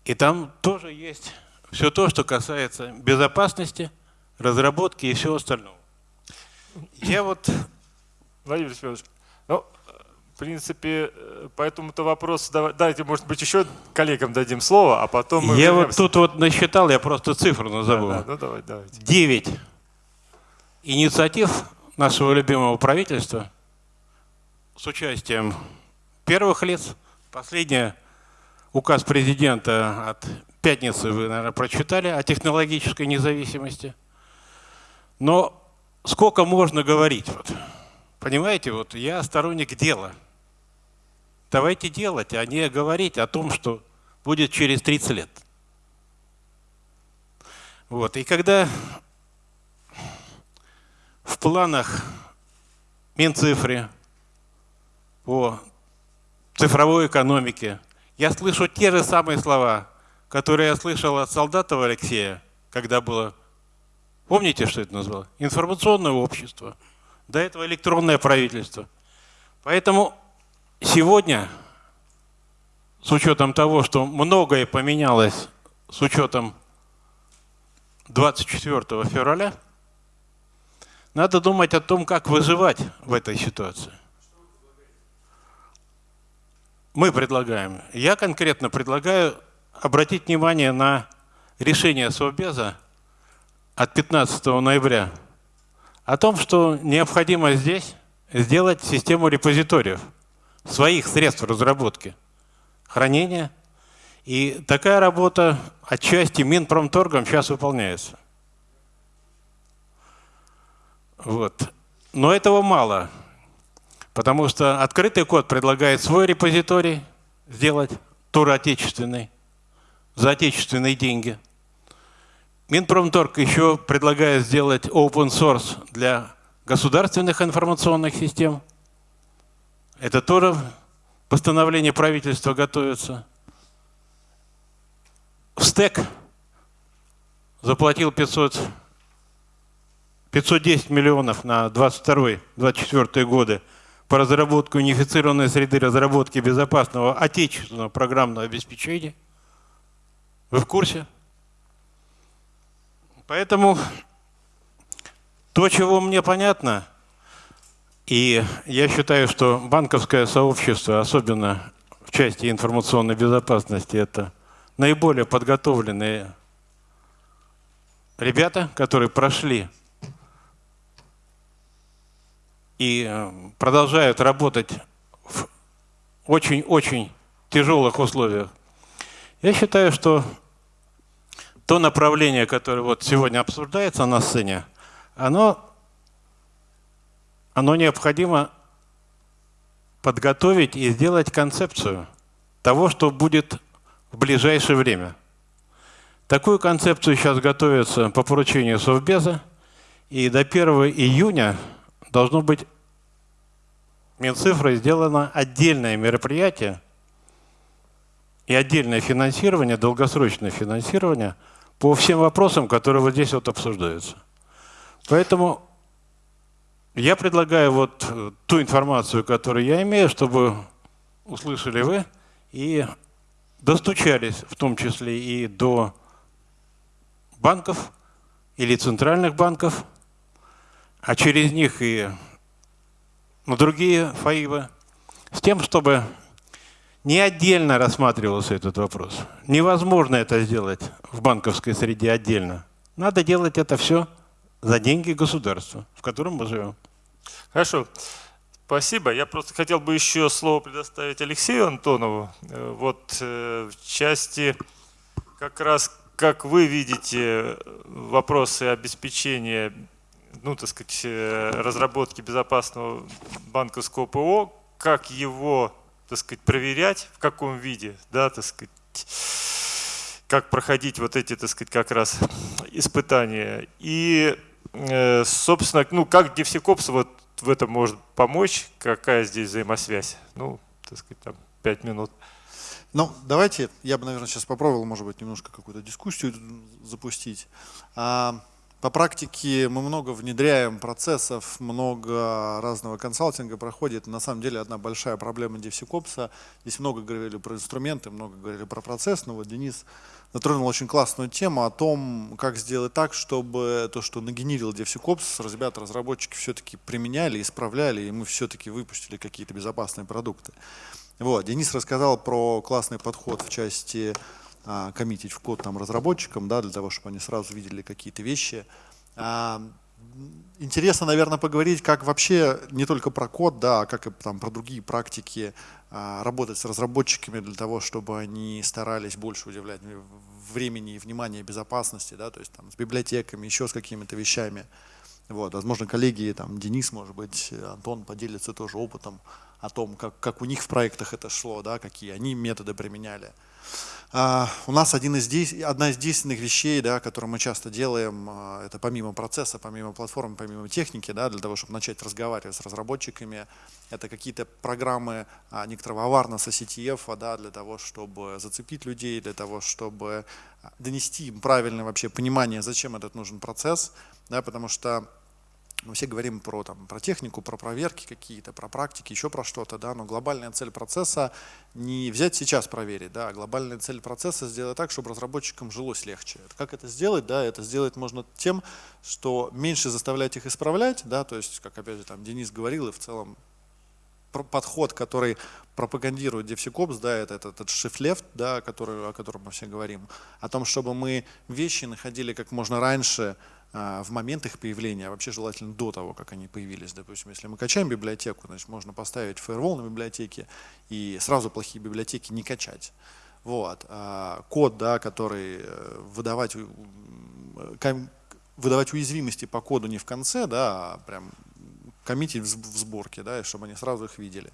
И там тоже есть все то, что касается безопасности, разработки и всего остального. Я вот... Владимир Семенович, ну, в принципе, по этому-то вопросу давайте, может быть, еще коллегам дадим слово, а потом мы Я вернемся. вот тут вот насчитал, я просто цифру назову. Да, да, ну, давай, давайте. Девять инициатив нашего любимого правительства с участием первых лиц. Последняя указ президента от пятницы вы, наверное, прочитали о технологической независимости. Но сколько можно говорить? Вот. Понимаете, вот я сторонник дела. Давайте делать, а не говорить о том, что будет через 30 лет. Вот. И когда в планах Минцифры по цифровой экономике я слышу те же самые слова, которые я слышал от Солдатова Алексея, когда было, помните, что это назвало? Информационное общество. До этого электронное правительство. Поэтому сегодня, с учетом того, что многое поменялось с учетом 24 февраля, надо думать о том, как выживать в этой ситуации. Мы предлагаем, я конкретно предлагаю обратить внимание на решение Совбеза от 15 ноября о том, что необходимо здесь сделать систему репозиториев, своих средств разработки, хранения И такая работа отчасти Минпромторгом сейчас выполняется. Вот. Но этого мало, потому что открытый код предлагает свой репозиторий сделать, тур отечественный, за отечественные деньги. Минпромторг еще предлагает сделать open source для государственных информационных систем. Это тоже постановление правительства готовится. В стек заплатил 500 510 миллионов на 22-24 годы по разработке унифицированной среды разработки безопасного отечественного программного обеспечения. Вы в курсе? Поэтому то, чего мне понятно, и я считаю, что банковское сообщество, особенно в части информационной безопасности, это наиболее подготовленные ребята, которые прошли и э, продолжают работать в очень-очень тяжелых условиях. Я считаю, что то направление, которое вот сегодня обсуждается на сцене, оно, оно необходимо подготовить и сделать концепцию того, что будет в ближайшее время. Такую концепцию сейчас готовится по поручению Совбеза, и до 1 июня должно быть Минцифрой сделано отдельное мероприятие и отдельное финансирование, долгосрочное финансирование по всем вопросам, которые вот здесь вот обсуждаются. Поэтому я предлагаю вот э, ту информацию, которую я имею, чтобы услышали вы и достучались в том числе и до банков или центральных банков, а через них и на другие ФАИВы, с тем, чтобы не отдельно рассматривался этот вопрос. Невозможно это сделать в банковской среде отдельно. Надо делать это все за деньги государства, в котором мы живем. Хорошо. Спасибо. Я просто хотел бы еще слово предоставить Алексею Антонову. Э, вот э, в части как раз, как вы видите вопросы обеспечения ну, так сказать, э, разработки безопасного банковского ПО, как его, так сказать, проверять, в каком виде, да, так сказать, как проходить вот эти, так сказать, как раз испытания. И, э, собственно, ну, как DevSecOps вот в этом может помочь, какая здесь взаимосвязь? Ну, так сказать, там, пять минут. Ну, давайте, я бы, наверное, сейчас попробовал, может быть, немножко какую-то дискуссию запустить. А, по практике мы много внедряем процессов, много разного консалтинга проходит. На самом деле одна большая проблема DevSecOps. Здесь много говорили про инструменты, много говорили про процесс. Но вот Денис затронул очень классную тему о том, как сделать так, чтобы то, что нагенерил DevSecOps, ребята, разработчики все-таки применяли, исправляли, и мы все-таки выпустили какие-то безопасные продукты. Вот. Денис рассказал про классный подход в части а, коммитить в код там разработчикам, да, для того, чтобы они сразу видели какие-то вещи. А, интересно, наверное, поговорить, как вообще не только про код, да, а как и там, про другие практики а, работать с разработчиками для того, чтобы они старались больше удивлять времени и внимания безопасности, да, то есть там, с библиотеками, еще с какими-то вещами. Вот, возможно, коллеги, там, Денис, может быть, Антон поделится тоже опытом о том, как, как у них в проектах это шло, да, какие они методы применяли. Uh, у нас один из, одна из действенных вещей, да, которую мы часто делаем, uh, это помимо процесса, помимо платформы, помимо техники, да, для того, чтобы начать разговаривать с разработчиками, это какие-то программы uh, некоторого аварнеса CTF, да, для того, чтобы зацепить людей, для того, чтобы донести им правильное вообще понимание, зачем этот нужен процесс, да, потому что мы все говорим про, там, про технику, про проверки какие-то, про практики, еще про что-то, да, но глобальная цель процесса не взять сейчас проверить, да, а глобальная цель процесса сделать так, чтобы разработчикам жилось легче. Как это сделать? Да, это сделать можно тем, что меньше заставлять их исправлять, да, то есть, как опять же там Денис говорил, и в целом подход, который пропагандирует DevSecOps, да, это этот, этот shift left, да, который, о котором мы все говорим, о том, чтобы мы вещи находили как можно раньше, в момент их появления, а вообще желательно до того, как они появились. Допустим, если мы качаем библиотеку, значит, можно поставить фаервол на библиотеке и сразу плохие библиотеки не качать. Вот. А код, да, который э, выдавать, выдавать уязвимости по коду не в конце, да, а прям коммитить в сборке, да, чтобы они сразу их видели.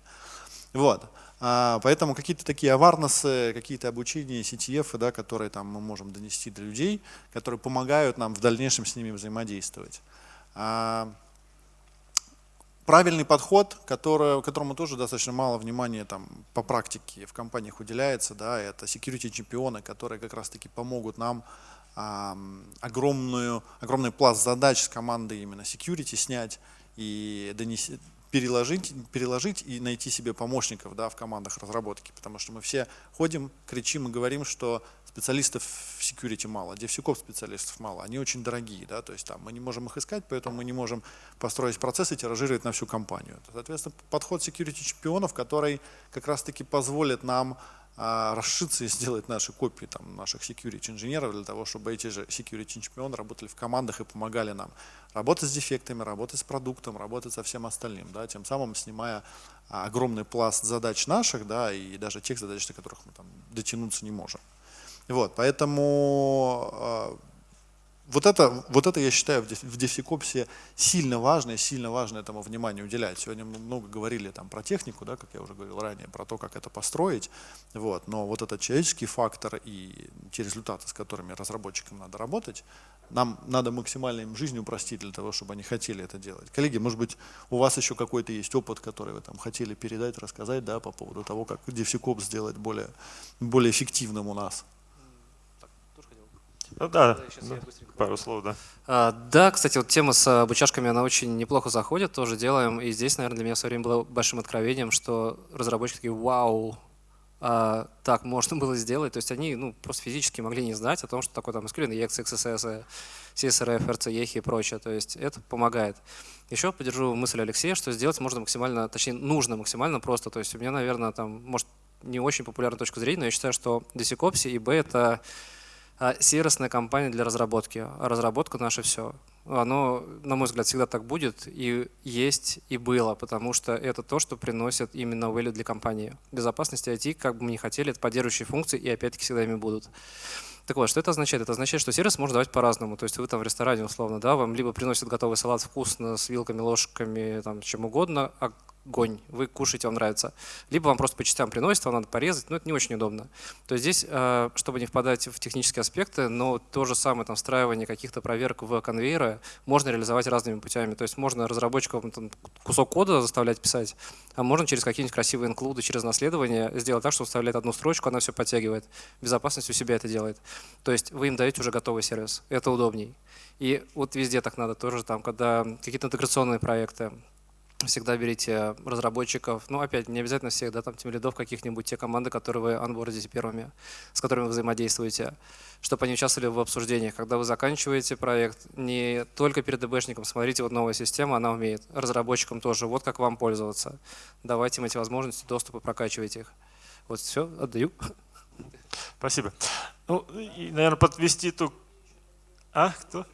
Вот. А, поэтому какие-то такие аварнесы, какие-то обучения, CTF, да, которые там мы можем донести до людей, которые помогают нам в дальнейшем с ними взаимодействовать. А, правильный подход, который, которому тоже достаточно мало внимания там, по практике в компаниях уделяется, да, это security чемпионы, которые как раз-таки помогут нам а, огромную, огромный пласт задач с команды именно security снять и донести, переложить, переложить и найти себе помощников да, в командах разработки, потому что мы все ходим, кричим и говорим, что специалистов в security мало, DevSecOps специалистов мало, они очень дорогие, да, то есть там мы не можем их искать, поэтому мы не можем построить процесс и тиражировать на всю компанию. Соответственно, подход security чемпионов, который как раз-таки позволит нам расшиться и сделать наши копии там, наших security инженеров для того, чтобы эти же security чемпионы работали в командах и помогали нам работать с дефектами, работать с продуктом, работать со всем остальным, да, тем самым снимая а, огромный пласт задач наших, да, и даже тех задач, до которых мы там дотянуться не можем. Вот, поэтому а, вот это, вот это я считаю в DevSecOps сильно важно, и сильно важно этому внимание уделять. Сегодня мы много говорили там про технику, да, как я уже говорил ранее, про то, как это построить. Вот, но вот этот человеческий фактор и те результаты, с которыми разработчикам надо работать, нам надо максимально им жизнь упростить для того, чтобы они хотели это делать. Коллеги, может быть, у вас еще какой-то есть опыт, который вы там хотели передать, рассказать да, по поводу того, как DevSecOps сделать более, более эффективным у нас? Ну да, ну, пару слов, да. А, да, кстати, вот тема с обучашками, она очень неплохо заходит, тоже делаем. И здесь, наверное, для меня в свое время было большим откровением, что разработчики такие, вау, а, так можно было сделать. То есть они ну, просто физически могли не знать о том, что такое там SQL, EX, XSS, CSRF, RCEH и прочее. То есть это помогает. Еще поддержу мысль Алексея, что сделать можно максимально, точнее нужно максимально просто. То есть у меня, наверное, там, может, не очень популярная точка зрения, но я считаю, что DCCOPS и B — это сервисная компания для разработки. А разработка наше все. Оно, на мой взгляд, всегда так будет и есть, и было, потому что это то, что приносит именно value для компании. Безопасность IT, как бы мы ни хотели, это поддерживающие функции, и опять-таки всегда ими будут. Так вот, что это означает? Это означает, что сервис можно давать по-разному. То есть вы там в ресторане, условно, да, вам либо приносят готовый салат вкусно с вилками, ложками, там, чем угодно, а огонь, вы кушаете, вам нравится. Либо вам просто по частям приносят, вам надо порезать, но это не очень удобно. То есть здесь, э, чтобы не впадать в технические аспекты, но то же самое там, встраивание каких-то проверок в конвейеры можно реализовать разными путями. То есть можно разработчикам там, кусок кода заставлять писать, а можно через какие-нибудь красивые инклюды, через наследование сделать так, что он вставляет одну строчку, она все подтягивает. Безопасность у себя это делает. То есть вы им даете уже готовый сервис. Это удобней. И вот везде так надо тоже, там, когда какие-то интеграционные проекты, всегда берите разработчиков, ну опять не обязательно всех, да, там тем лидов каких-нибудь, те команды, которые вы анбордите первыми, с которыми вы взаимодействуете, чтобы они участвовали в обсуждениях. Когда вы заканчиваете проект, не только перед ДБшником, смотрите, вот новая система, она умеет, разработчикам тоже, вот как вам пользоваться. Давайте им эти возможности доступа, прокачивайте их. Вот все, отдаю. Спасибо. Ну, и, наверное, подвести ту... А, кто?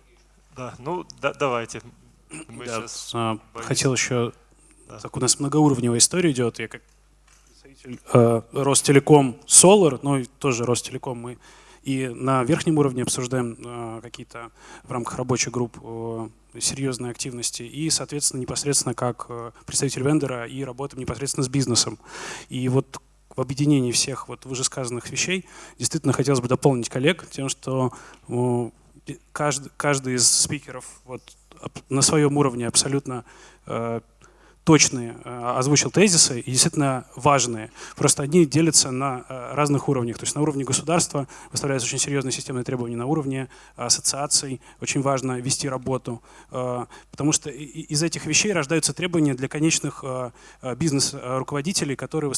Да, ну, да, давайте. Мы да, а, хотел еще, так у нас многоуровневая история идет, я как э, Ростелеком Solar, ну и тоже Ростелеком мы и на верхнем уровне обсуждаем э, какие-то в рамках рабочих групп э, серьезные активности и, соответственно, непосредственно как представитель вендора и работаем непосредственно с бизнесом. И вот в объединении всех вот вышесказанных вещей действительно хотелось бы дополнить коллег тем, что каждый, каждый из спикеров вот на своем уровне абсолютно э, точные, э, озвучил тезисы и действительно важные. Просто одни делятся на э, разных уровнях. То есть на уровне государства выставляются очень серьезные системные требования, на уровне ассоциаций очень важно вести работу, э, потому что из этих вещей рождаются требования для конечных бизнес-руководителей, которые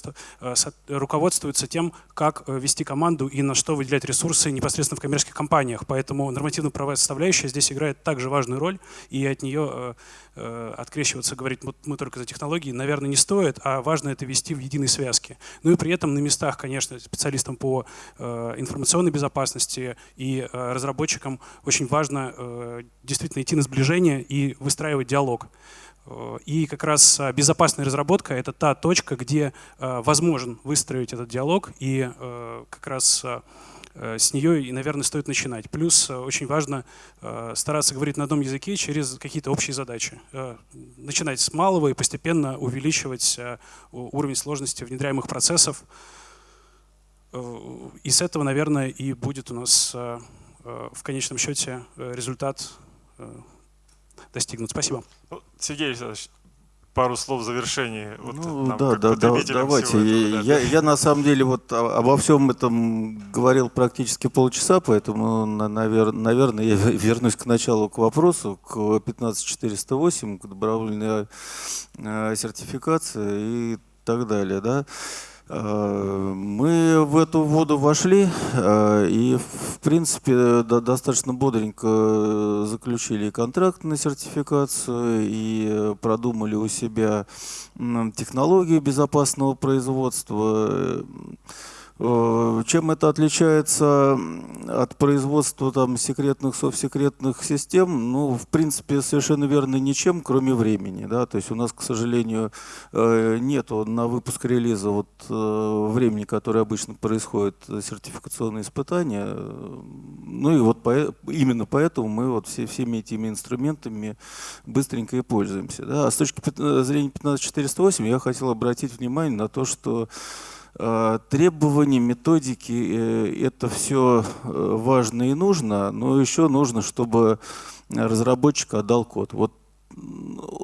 руководствуются тем, как вести команду и на что выделять ресурсы непосредственно в коммерческих компаниях. Поэтому нормативно-правовая составляющая здесь играет также важную роль, и от нее открещиваться, говорить, мы только только за технологии, наверное, не стоит, а важно это вести в единой связке. Ну и при этом на местах, конечно, специалистам по э, информационной безопасности и э, разработчикам очень важно э, действительно идти на сближение и выстраивать диалог. И как раз безопасная разработка — это та точка, где возможен выстроить этот диалог, и как раз с нее, и, наверное, стоит начинать. Плюс очень важно стараться говорить на одном языке через какие-то общие задачи. Начинать с малого и постепенно увеличивать уровень сложности внедряемых процессов. И с этого, наверное, и будет у нас в конечном счете результат достигнут. Спасибо. Ну, Сергей Александрович, пару слов в завершении. Вот ну, да, да, да, давайте. Этого, да. Я, я на самом деле вот обо всем этом говорил практически полчаса, поэтому, навер, наверное, я *laughs* вернусь к началу, к вопросу, к 15408, к добровольной э, сертификации и так далее. Да. Э, мы в эту воду вошли э, и, в принципе, достаточно бодренько заключили контракт на сертификацию и продумали у себя технологии безопасного производства. Э, чем это отличается от производства там, секретных, совсекретных систем? Ну, в принципе, совершенно верно ничем, кроме времени. Да? То есть у нас, к сожалению, э, нет на выпуск релиза вот, э, времени, которое обычно происходит, сертификационные испытания. Ну и вот по, именно поэтому мы вот все, всеми этими инструментами быстренько и пользуемся. Да? А с точки зрения 15408 я хотел обратить внимание на то, что требования, методики э, – это все э, важно и нужно, но еще нужно, чтобы разработчик отдал код. Вот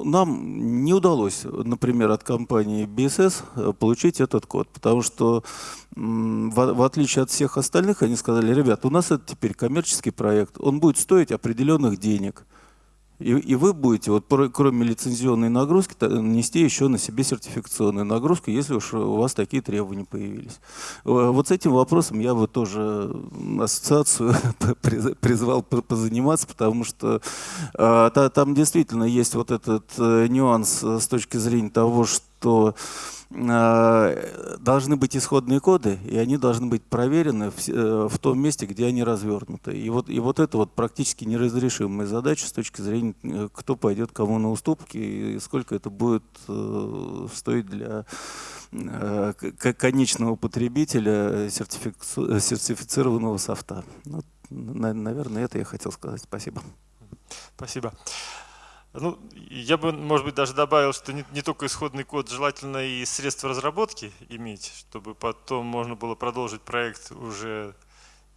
нам не удалось, например, от компании BSS получить этот код, потому что в, отличие от всех остальных, они сказали, ребят, у нас это теперь коммерческий проект, он будет стоить определенных денег – и, и вы будете, вот кроме лицензионной нагрузки, нести еще на себе сертификационную нагрузку, если уж у вас такие требования появились. Вот с этим вопросом я бы тоже ассоциацию *laughs* призвал позаниматься, потому что а, там действительно есть вот этот э, нюанс с точки зрения того, что Э, должны быть исходные коды, и они должны быть проверены в, э, в том месте, где они развернуты. И вот, и вот это вот практически неразрешимая задача с точки зрения, э, кто пойдет кому на уступки, и сколько это будет стоить для конечного потребителя сертифицированного софта. Вот, наверное, это я хотел сказать. Спасибо. Спасибо. Ну, я бы, может быть, даже добавил, что не, не только исходный код, желательно и средства разработки иметь, чтобы потом можно было продолжить проект уже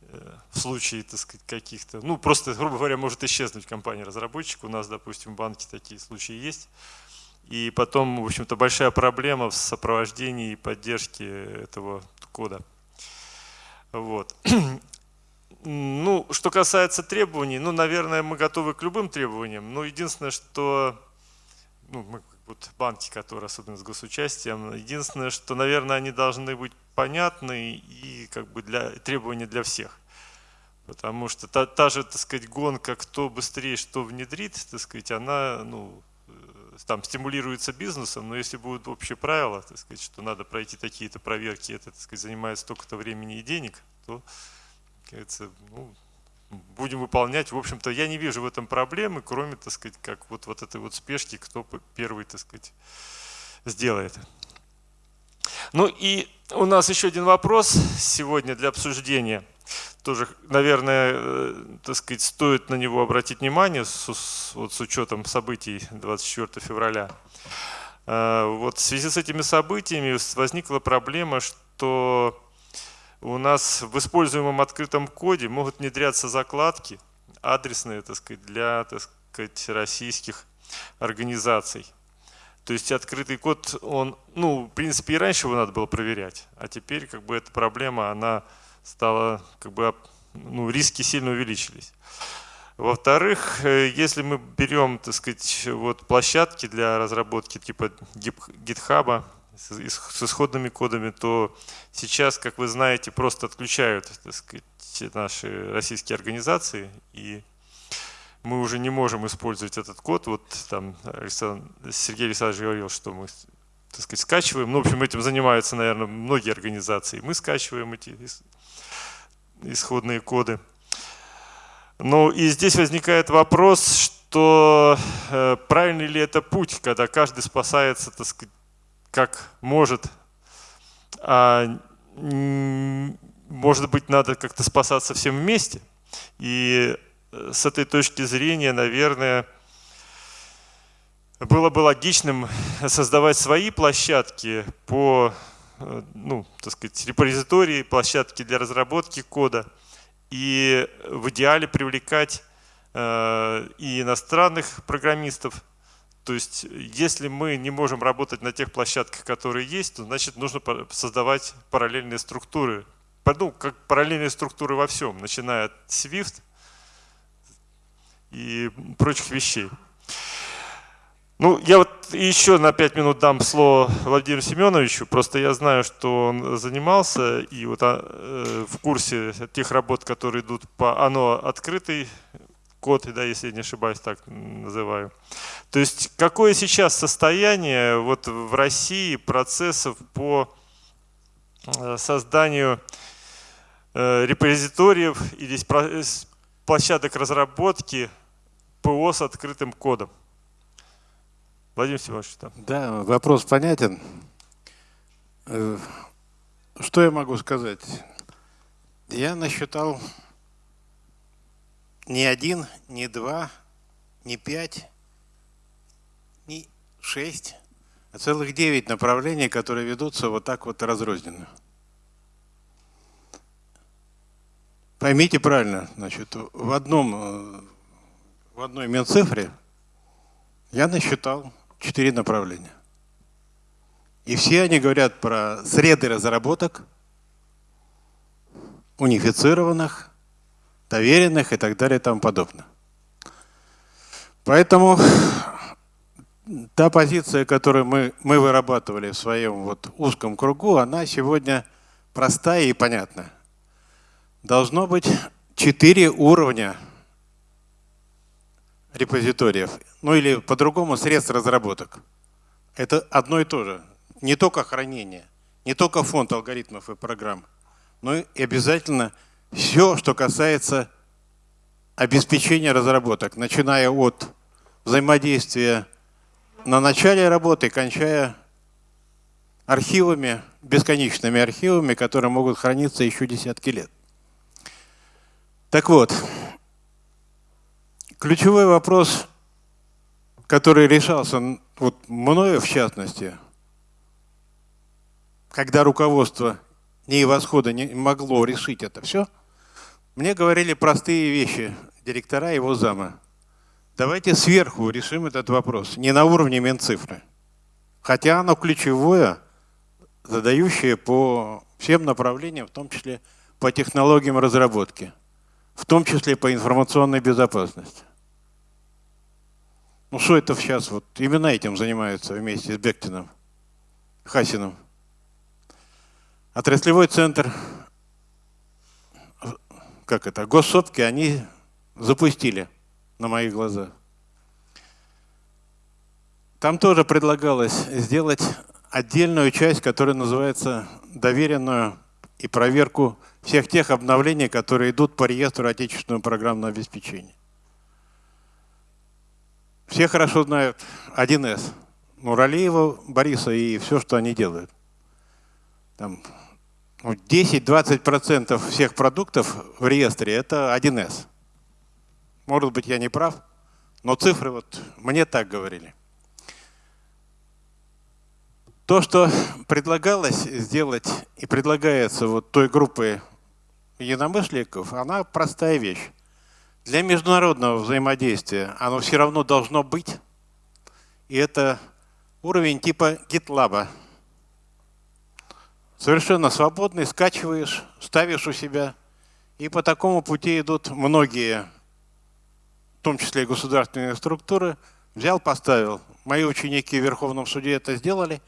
э, в случае, так сказать, каких-то, ну, просто, грубо говоря, может исчезнуть компания-разработчик. У нас, допустим, в банке такие случаи есть. И потом, в общем-то, большая проблема в сопровождении и поддержке этого кода. Вот. *clears throat* Ну, что касается требований, ну, наверное, мы готовы к любым требованиям. Но единственное, что ну, мы вот банки, которые особенно с госучастием, единственное, что, наверное, они должны быть понятны и как бы для требования для всех. Потому что та, та же, так сказать, гонка, кто быстрее что внедрит, так сказать, она, ну, э, там стимулируется бизнесом, но если будут общие правила, так сказать, что надо пройти такие-то проверки, это, так сказать, занимает столько-то времени и денег, то говорится, ну, будем выполнять. В общем-то, я не вижу в этом проблемы, кроме, так сказать, как вот, вот этой вот спешки, кто первый, так сказать, сделает. Ну и у нас еще один вопрос сегодня для обсуждения. Тоже, наверное, э, так сказать, стоит на него обратить внимание с, вот с учетом событий 24 февраля. Э, вот в связи с этими событиями возникла проблема, что у нас в используемом открытом коде могут внедряться закладки адресные так сказать, для так сказать, российских организаций. То есть открытый код, он, ну, в принципе, и раньше его надо было проверять, а теперь как бы эта проблема, она стала, как бы, ну, риски сильно увеличились. Во-вторых, э, если мы берем, так сказать, вот площадки для разработки типа GitHub, с исходными кодами, то сейчас, как вы знаете, просто отключают так сказать, наши российские организации, и мы уже не можем использовать этот код. Вот там Александр, Сергей Александрович говорил, что мы так сказать, скачиваем. Ну, в общем, этим занимаются, наверное, многие организации. Мы скачиваем эти исходные коды. Ну и здесь возникает вопрос, то э, правильный ли это путь, когда каждый спасается, так сказать, как может, а может быть, надо как-то спасаться всем вместе. И э, с этой точки зрения, наверное, было бы логичным создавать свои площадки по, э, ну, так сказать, репозитории, площадки для разработки кода. И в идеале привлекать э, и иностранных программистов. То есть, если мы не можем работать на тех площадках, которые есть, то значит нужно создавать параллельные структуры. Ну, как параллельные структуры во всем, начиная от Swift и прочих вещей. Ну, я вот еще на пять минут дам слово Владимиру Семеновичу. Просто я знаю, что он занимался и вот а, э, в курсе тех работ, которые идут по ОНО открытый код, да, если я не ошибаюсь, так называю. То есть какое сейчас состояние вот в России процессов по э, созданию э, репозиториев или площадок разработки ПО с открытым кодом? Владимир Семенович, да. Да, вопрос понятен. Э, что я могу сказать? Я насчитал не один, не два, не пять, не шесть, а целых девять направлений, которые ведутся вот так вот разрозненно. Поймите правильно, значит, в одном, э, в одной Минцифре я насчитал четыре направления. И все они говорят про среды разработок, унифицированных, доверенных и так далее и тому подобное. Поэтому *sniffs* та позиция, которую мы, мы вырабатывали в своем вот узком кругу, она сегодня простая и понятна. Должно быть четыре уровня репозиториев, ну или по-другому средств разработок. Это одно и то же. Не только хранение, не только фонд алгоритмов и программ, но и обязательно все, что касается обеспечения разработок, начиная от взаимодействия на начале работы, кончая архивами, бесконечными архивами, которые могут храниться еще десятки лет. Так вот, Ключевой вопрос, который решался вот мною в частности, когда руководство НИИ Восхода не могло решить это все, мне говорили простые вещи директора его зама. Давайте сверху решим этот вопрос, не на уровне Минцифры. Хотя оно ключевое, задающее по всем направлениям, в том числе по технологиям разработки, в том числе по информационной безопасности. Ну что это сейчас вот именно этим занимаются вместе с Бектином, Хасиным. Отраслевой центр, как это, госсопки они запустили на моих глазах. Там тоже предлагалось сделать отдельную часть, которая называется доверенную и проверку всех тех обновлений, которые идут по реестру отечественного программного обеспечения. Все хорошо знают 1С. Нуралиева, Бориса и все, что они делают. Там 10-20% ну, всех продуктов в реестре – это 1С. Может быть, я не прав, но цифры вот мне так говорили. То, что предлагалось сделать и предлагается вот той группой единомышленников, она простая вещь. Для международного взаимодействия оно все равно должно быть. И это уровень типа GitLab. Совершенно свободный, скачиваешь, ставишь у себя. И по такому пути идут многие, в том числе и государственные структуры. Взял, поставил. Мои ученики в Верховном суде это сделали.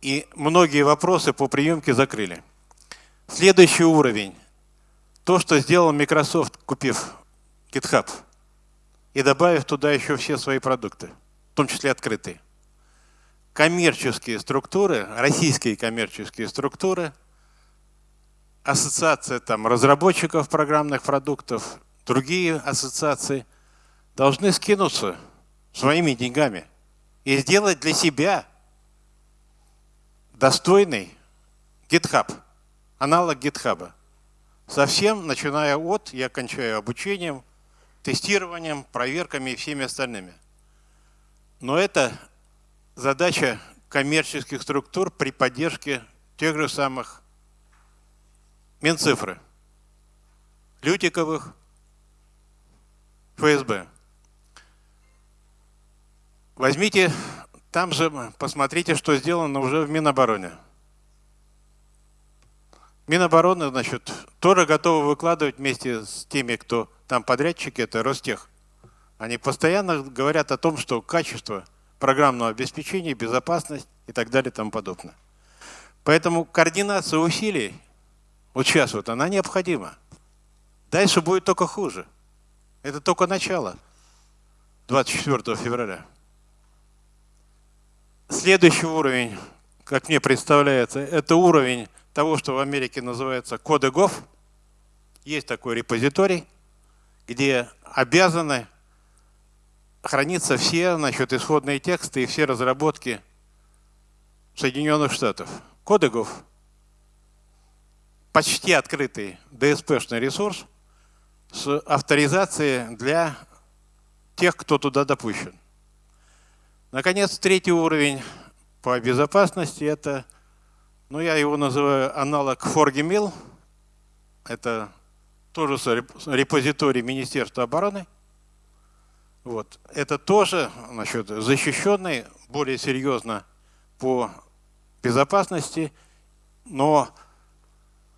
И многие вопросы по приемке закрыли. Следующий уровень то, что сделал Microsoft, купив GitHub и добавив туда еще все свои продукты, в том числе открытые. Коммерческие структуры, российские коммерческие структуры, ассоциация там, разработчиков программных продуктов, другие ассоциации должны скинуться своими деньгами и сделать для себя достойный GitHub, аналог GitHub. Совсем начиная от, я кончаю обучением, тестированием, проверками и всеми остальными. Но это задача коммерческих структур при поддержке тех же самых Минцифры, Лютиковых, ФСБ. Возьмите, там же посмотрите, что сделано уже в Минобороне. Минобороны, значит, тоже готовы выкладывать вместе с теми, кто там подрядчики, это Ростех. Они постоянно говорят о том, что качество программного обеспечения, безопасность и так далее и тому подобное. Поэтому координация усилий вот сейчас вот она необходима. Дальше будет только хуже. Это только начало 24 февраля. Следующий уровень, как мне представляется, это уровень того, что в Америке называется коды ГОВ. Есть такой репозиторий, где обязаны храниться все значит, исходные тексты и все разработки Соединенных Штатов. Коды ГОВ. Почти открытый DSP-шный ресурс с авторизацией для тех, кто туда допущен. Наконец, третий уровень по безопасности – это, ну я его называю аналог ForgiMill. Это тоже репозиторий Министерства обороны. Вот. Это тоже значит, защищенный, более серьезно по безопасности, но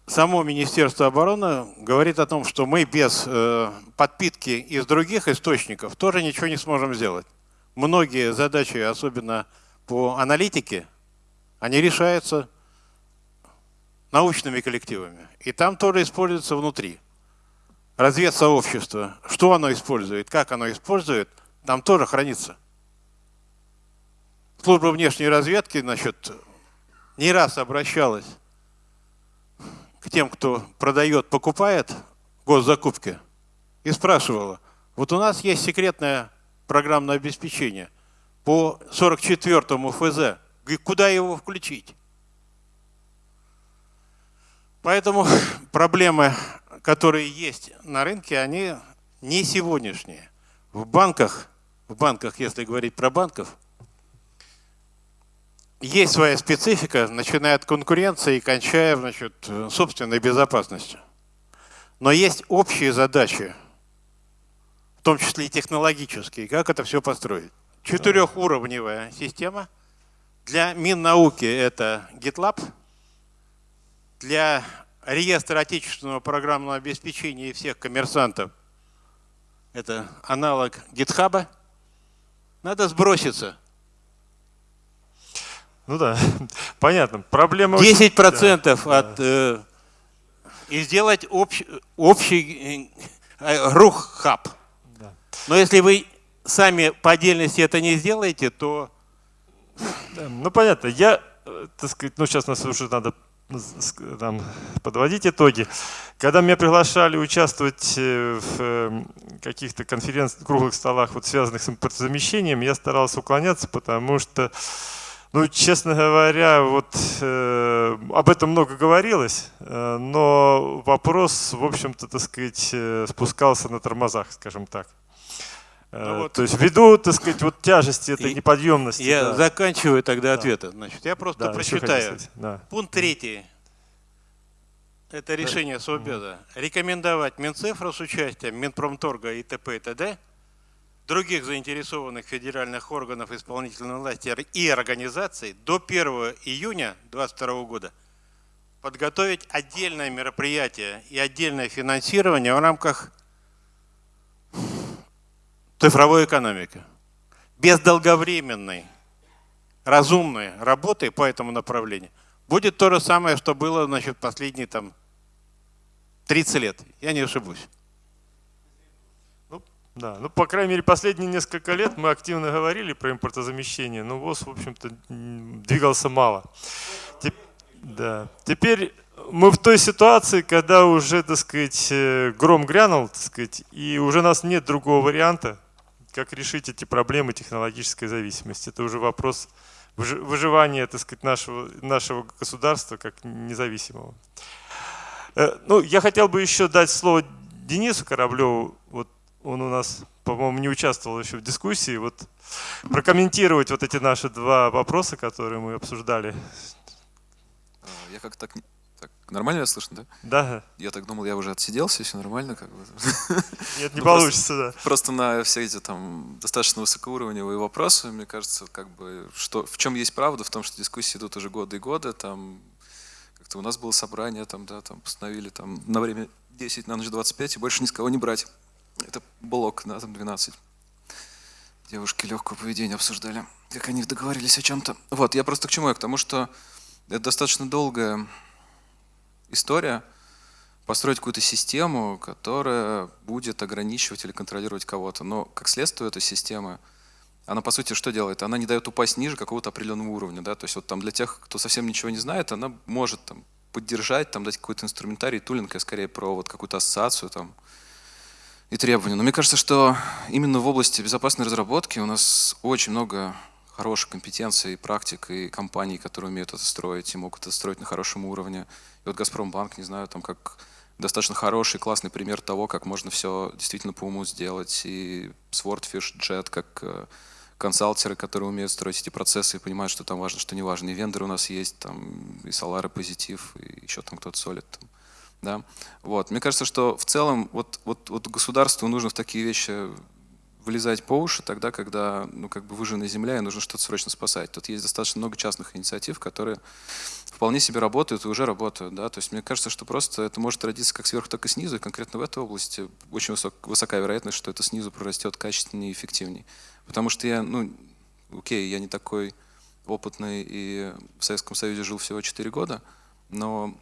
само Министерство обороны говорит о том, что мы без э, подпитки из других источников тоже ничего не сможем сделать. Многие задачи, особенно по аналитике, они решаются научными коллективами. И там тоже используется внутри. Разведсообщество, что оно использует, как оно использует, там тоже хранится. Служба внешней разведки, значит, не раз обращалась к тем, кто продает, покупает госзакупки, и спрашивала, вот у нас есть секретное программное обеспечение по 44-му ФЗ, куда его включить? Поэтому *laughs* проблемы, которые есть на рынке, они не сегодняшние. В банках, в банках, если говорить про банков, есть своя специфика, начиная от конкуренции и кончая значит, собственной безопасностью. Но есть общие задачи, в том числе и технологические, как это все построить. Четырехуровневая система. Для Миннауки это GitLab. Для реестра отечественного программного обеспечения и всех коммерсантов это аналог GitHub. Надо сброситься – ну да, *laughs* понятно. Проблема... 10% да, от... Да. Э, и сделать общ, общий э, рух-хаб. Да. Но если вы сами по отдельности это не сделаете, то... Да, ну понятно. Я, э, так сказать, ну сейчас нас уже надо там, подводить итоги. Когда меня приглашали участвовать э, в эм, каких-то конференциях, круглых столах, вот связанных с импортозамещением, я старался уклоняться, потому что ну, честно говоря, вот э, об этом много говорилось, э, но вопрос, в общем-то, так сказать, э, спускался на тормозах, скажем так. Э, ну, вот. То есть ввиду, так сказать, вот тяжести этой неподъемности. Я да. заканчиваю тогда да. ответы. Значит, я просто да, прочитаю. Да. Пункт третий. Это решение Совбеза. Рекомендовать Минцифру с участием Минпромторга и т.п. и т.д других заинтересованных федеральных органов исполнительной власти и организаций до 1 июня 2022 года подготовить отдельное мероприятие и отдельное финансирование в рамках цифровой экономики. Без долговременной, разумной работы по этому направлению будет то же самое, что было значит, последние там, 30 лет. Я не ошибусь. Да, ну, по крайней мере, последние несколько лет мы активно говорили про импортозамещение, но ВОЗ, в общем-то, двигался мало. Теп да. Теперь мы в той ситуации, когда уже, так сказать, э, гром грянул, так сказать, и уже у нас нет другого варианта, как решить эти проблемы технологической зависимости. Это уже вопрос выживания, так сказать, нашего, нашего государства как независимого. Э, ну, я хотел бы еще дать слово Денису Кораблеву. Вот он у нас, по-моему, не участвовал еще в дискуссии. Вот прокомментировать вот эти наши два вопроса, которые мы обсуждали. А, я как так так, нормально слышно, да? Да. Я так думал, я уже отсиделся, все нормально, как бы. Нет, не *laughs* ну, получится, да. Просто на все эти там достаточно высокоуровневые вопросы, мне кажется, как бы, что, в чем есть правда, в том, что дискуссии идут уже годы и годы, там, как-то у нас было собрание, там, да, там, постановили там на время 10, на ночь 25, и больше ни с кого не брать. Это блок, да, там 12. Девушки легкого поведения обсуждали, как они договорились о чем-то. Вот, я просто к чему я? К тому, что это достаточно долгая история построить какую-то систему, которая будет ограничивать или контролировать кого-то. Но как следствие этой системы, она по сути что делает? Она не дает упасть ниже какого-то определенного уровня. Да? То есть вот там для тех, кто совсем ничего не знает, она может там, поддержать, там, дать какой-то инструментарий, тулинг, я скорее про вот какую-то ассоциацию там, и требования. Но мне кажется, что именно в области безопасной разработки у нас очень много хороших компетенций, практик и компаний, которые умеют это строить и могут это строить на хорошем уровне. И вот Газпромбанк, не знаю, там как достаточно хороший, классный пример того, как можно все действительно по уму сделать. И Swordfish, Jet, как э, консалтеры, которые умеют строить эти процессы и понимают, что там важно, что не важно. И вендоры у нас есть, там и Solar, и Позитив, и еще там кто-то солит. Да? вот. Мне кажется, что в целом вот, вот, вот государству нужно в такие вещи вылезать по уши тогда, когда ну, как бы выжжена земля и нужно что-то срочно спасать. Тут есть достаточно много частных инициатив, которые вполне себе работают и уже работают. Да? То есть мне кажется, что просто это может родиться как сверху, так и снизу. И конкретно в этой области очень высок, высокая вероятность, что это снизу прорастет качественнее и эффективнее. Потому что я, ну, окей, я не такой опытный и в Советском Союзе жил всего 4 года, но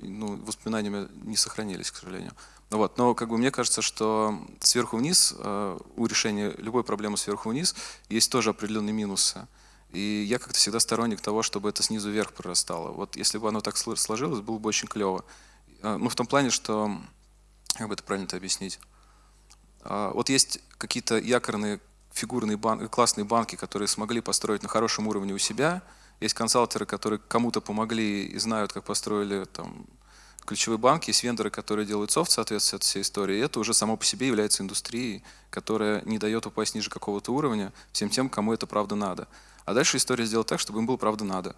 ну, воспоминания не сохранились, к сожалению. Вот. Но как бы мне кажется, что сверху вниз, э, у решения любой проблемы сверху вниз есть тоже определенные минусы. И я как-то всегда сторонник того, чтобы это снизу вверх прорастало. Вот если бы оно так сложилось, было бы очень клево. Э, ну, в том плане, что, как бы это правильно это объяснить, э, вот есть какие-то якорные фигурные бан классные банки, которые смогли построить на хорошем уровне у себя, есть консалтеры, которые кому-то помогли и знают, как построили там, ключевые банки, есть вендоры, которые делают софт, соответственно, от всей истории. И это уже само по себе является индустрией, которая не дает упасть ниже какого-то уровня всем тем, кому это правда надо. А дальше история сделать так, чтобы им было правда надо.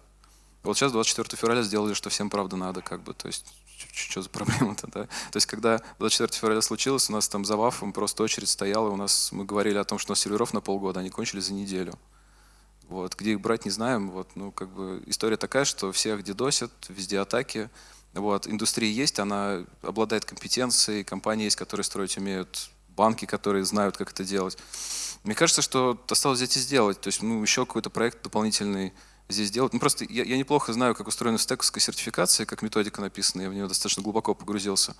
Вот сейчас 24 февраля сделали, что всем правда надо, как бы, то есть что за проблема-то, да? То есть, когда 24 февраля случилось, у нас там за ВАФом просто очередь стояла, у нас, мы говорили о том, что у нас серверов на полгода, они кончились за неделю. Вот, где их брать, не знаем, вот, ну, как бы история такая, что всех дедосят, везде атаки, вот, индустрия есть, она обладает компетенцией, компании есть, которые строить умеют, банки, которые знают, как это делать. Мне кажется, что осталось взять и сделать. То есть ну, еще какой-то проект дополнительный здесь делать. Ну, просто я, я неплохо знаю, как устроена стековская сертификация, как методика написана, я в нее достаточно глубоко погрузился.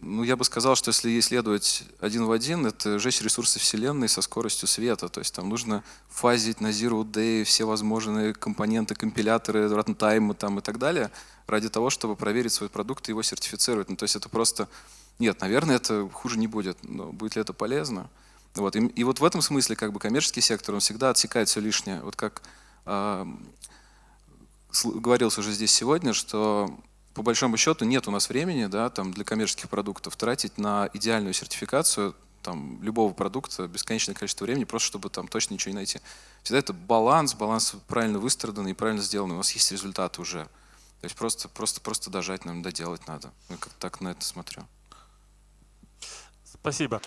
Ну, я бы сказал, что если исследовать один в один, это жесть ресурсы Вселенной со скоростью света. То есть там нужно фазить на Zero Day все возможные компоненты, компиляторы, рантаймы там и так далее, ради того, чтобы проверить свой продукт и его сертифицировать. Ну, то есть это просто... Нет, наверное, это хуже не будет, но будет ли это полезно? Вот. И, и вот в этом смысле как бы коммерческий сектор, он всегда отсекает все лишнее. Вот как э, говорилось уже здесь сегодня, что по большому счету нет у нас времени да, там, для коммерческих продуктов тратить на идеальную сертификацию там, любого продукта бесконечное количество времени, просто чтобы там точно ничего не найти. Всегда это баланс, баланс правильно выстраданный и правильно сделанный. У нас есть результаты уже. То есть просто, просто, просто дожать нам, доделать надо. Я как так на это смотрю. Спасибо.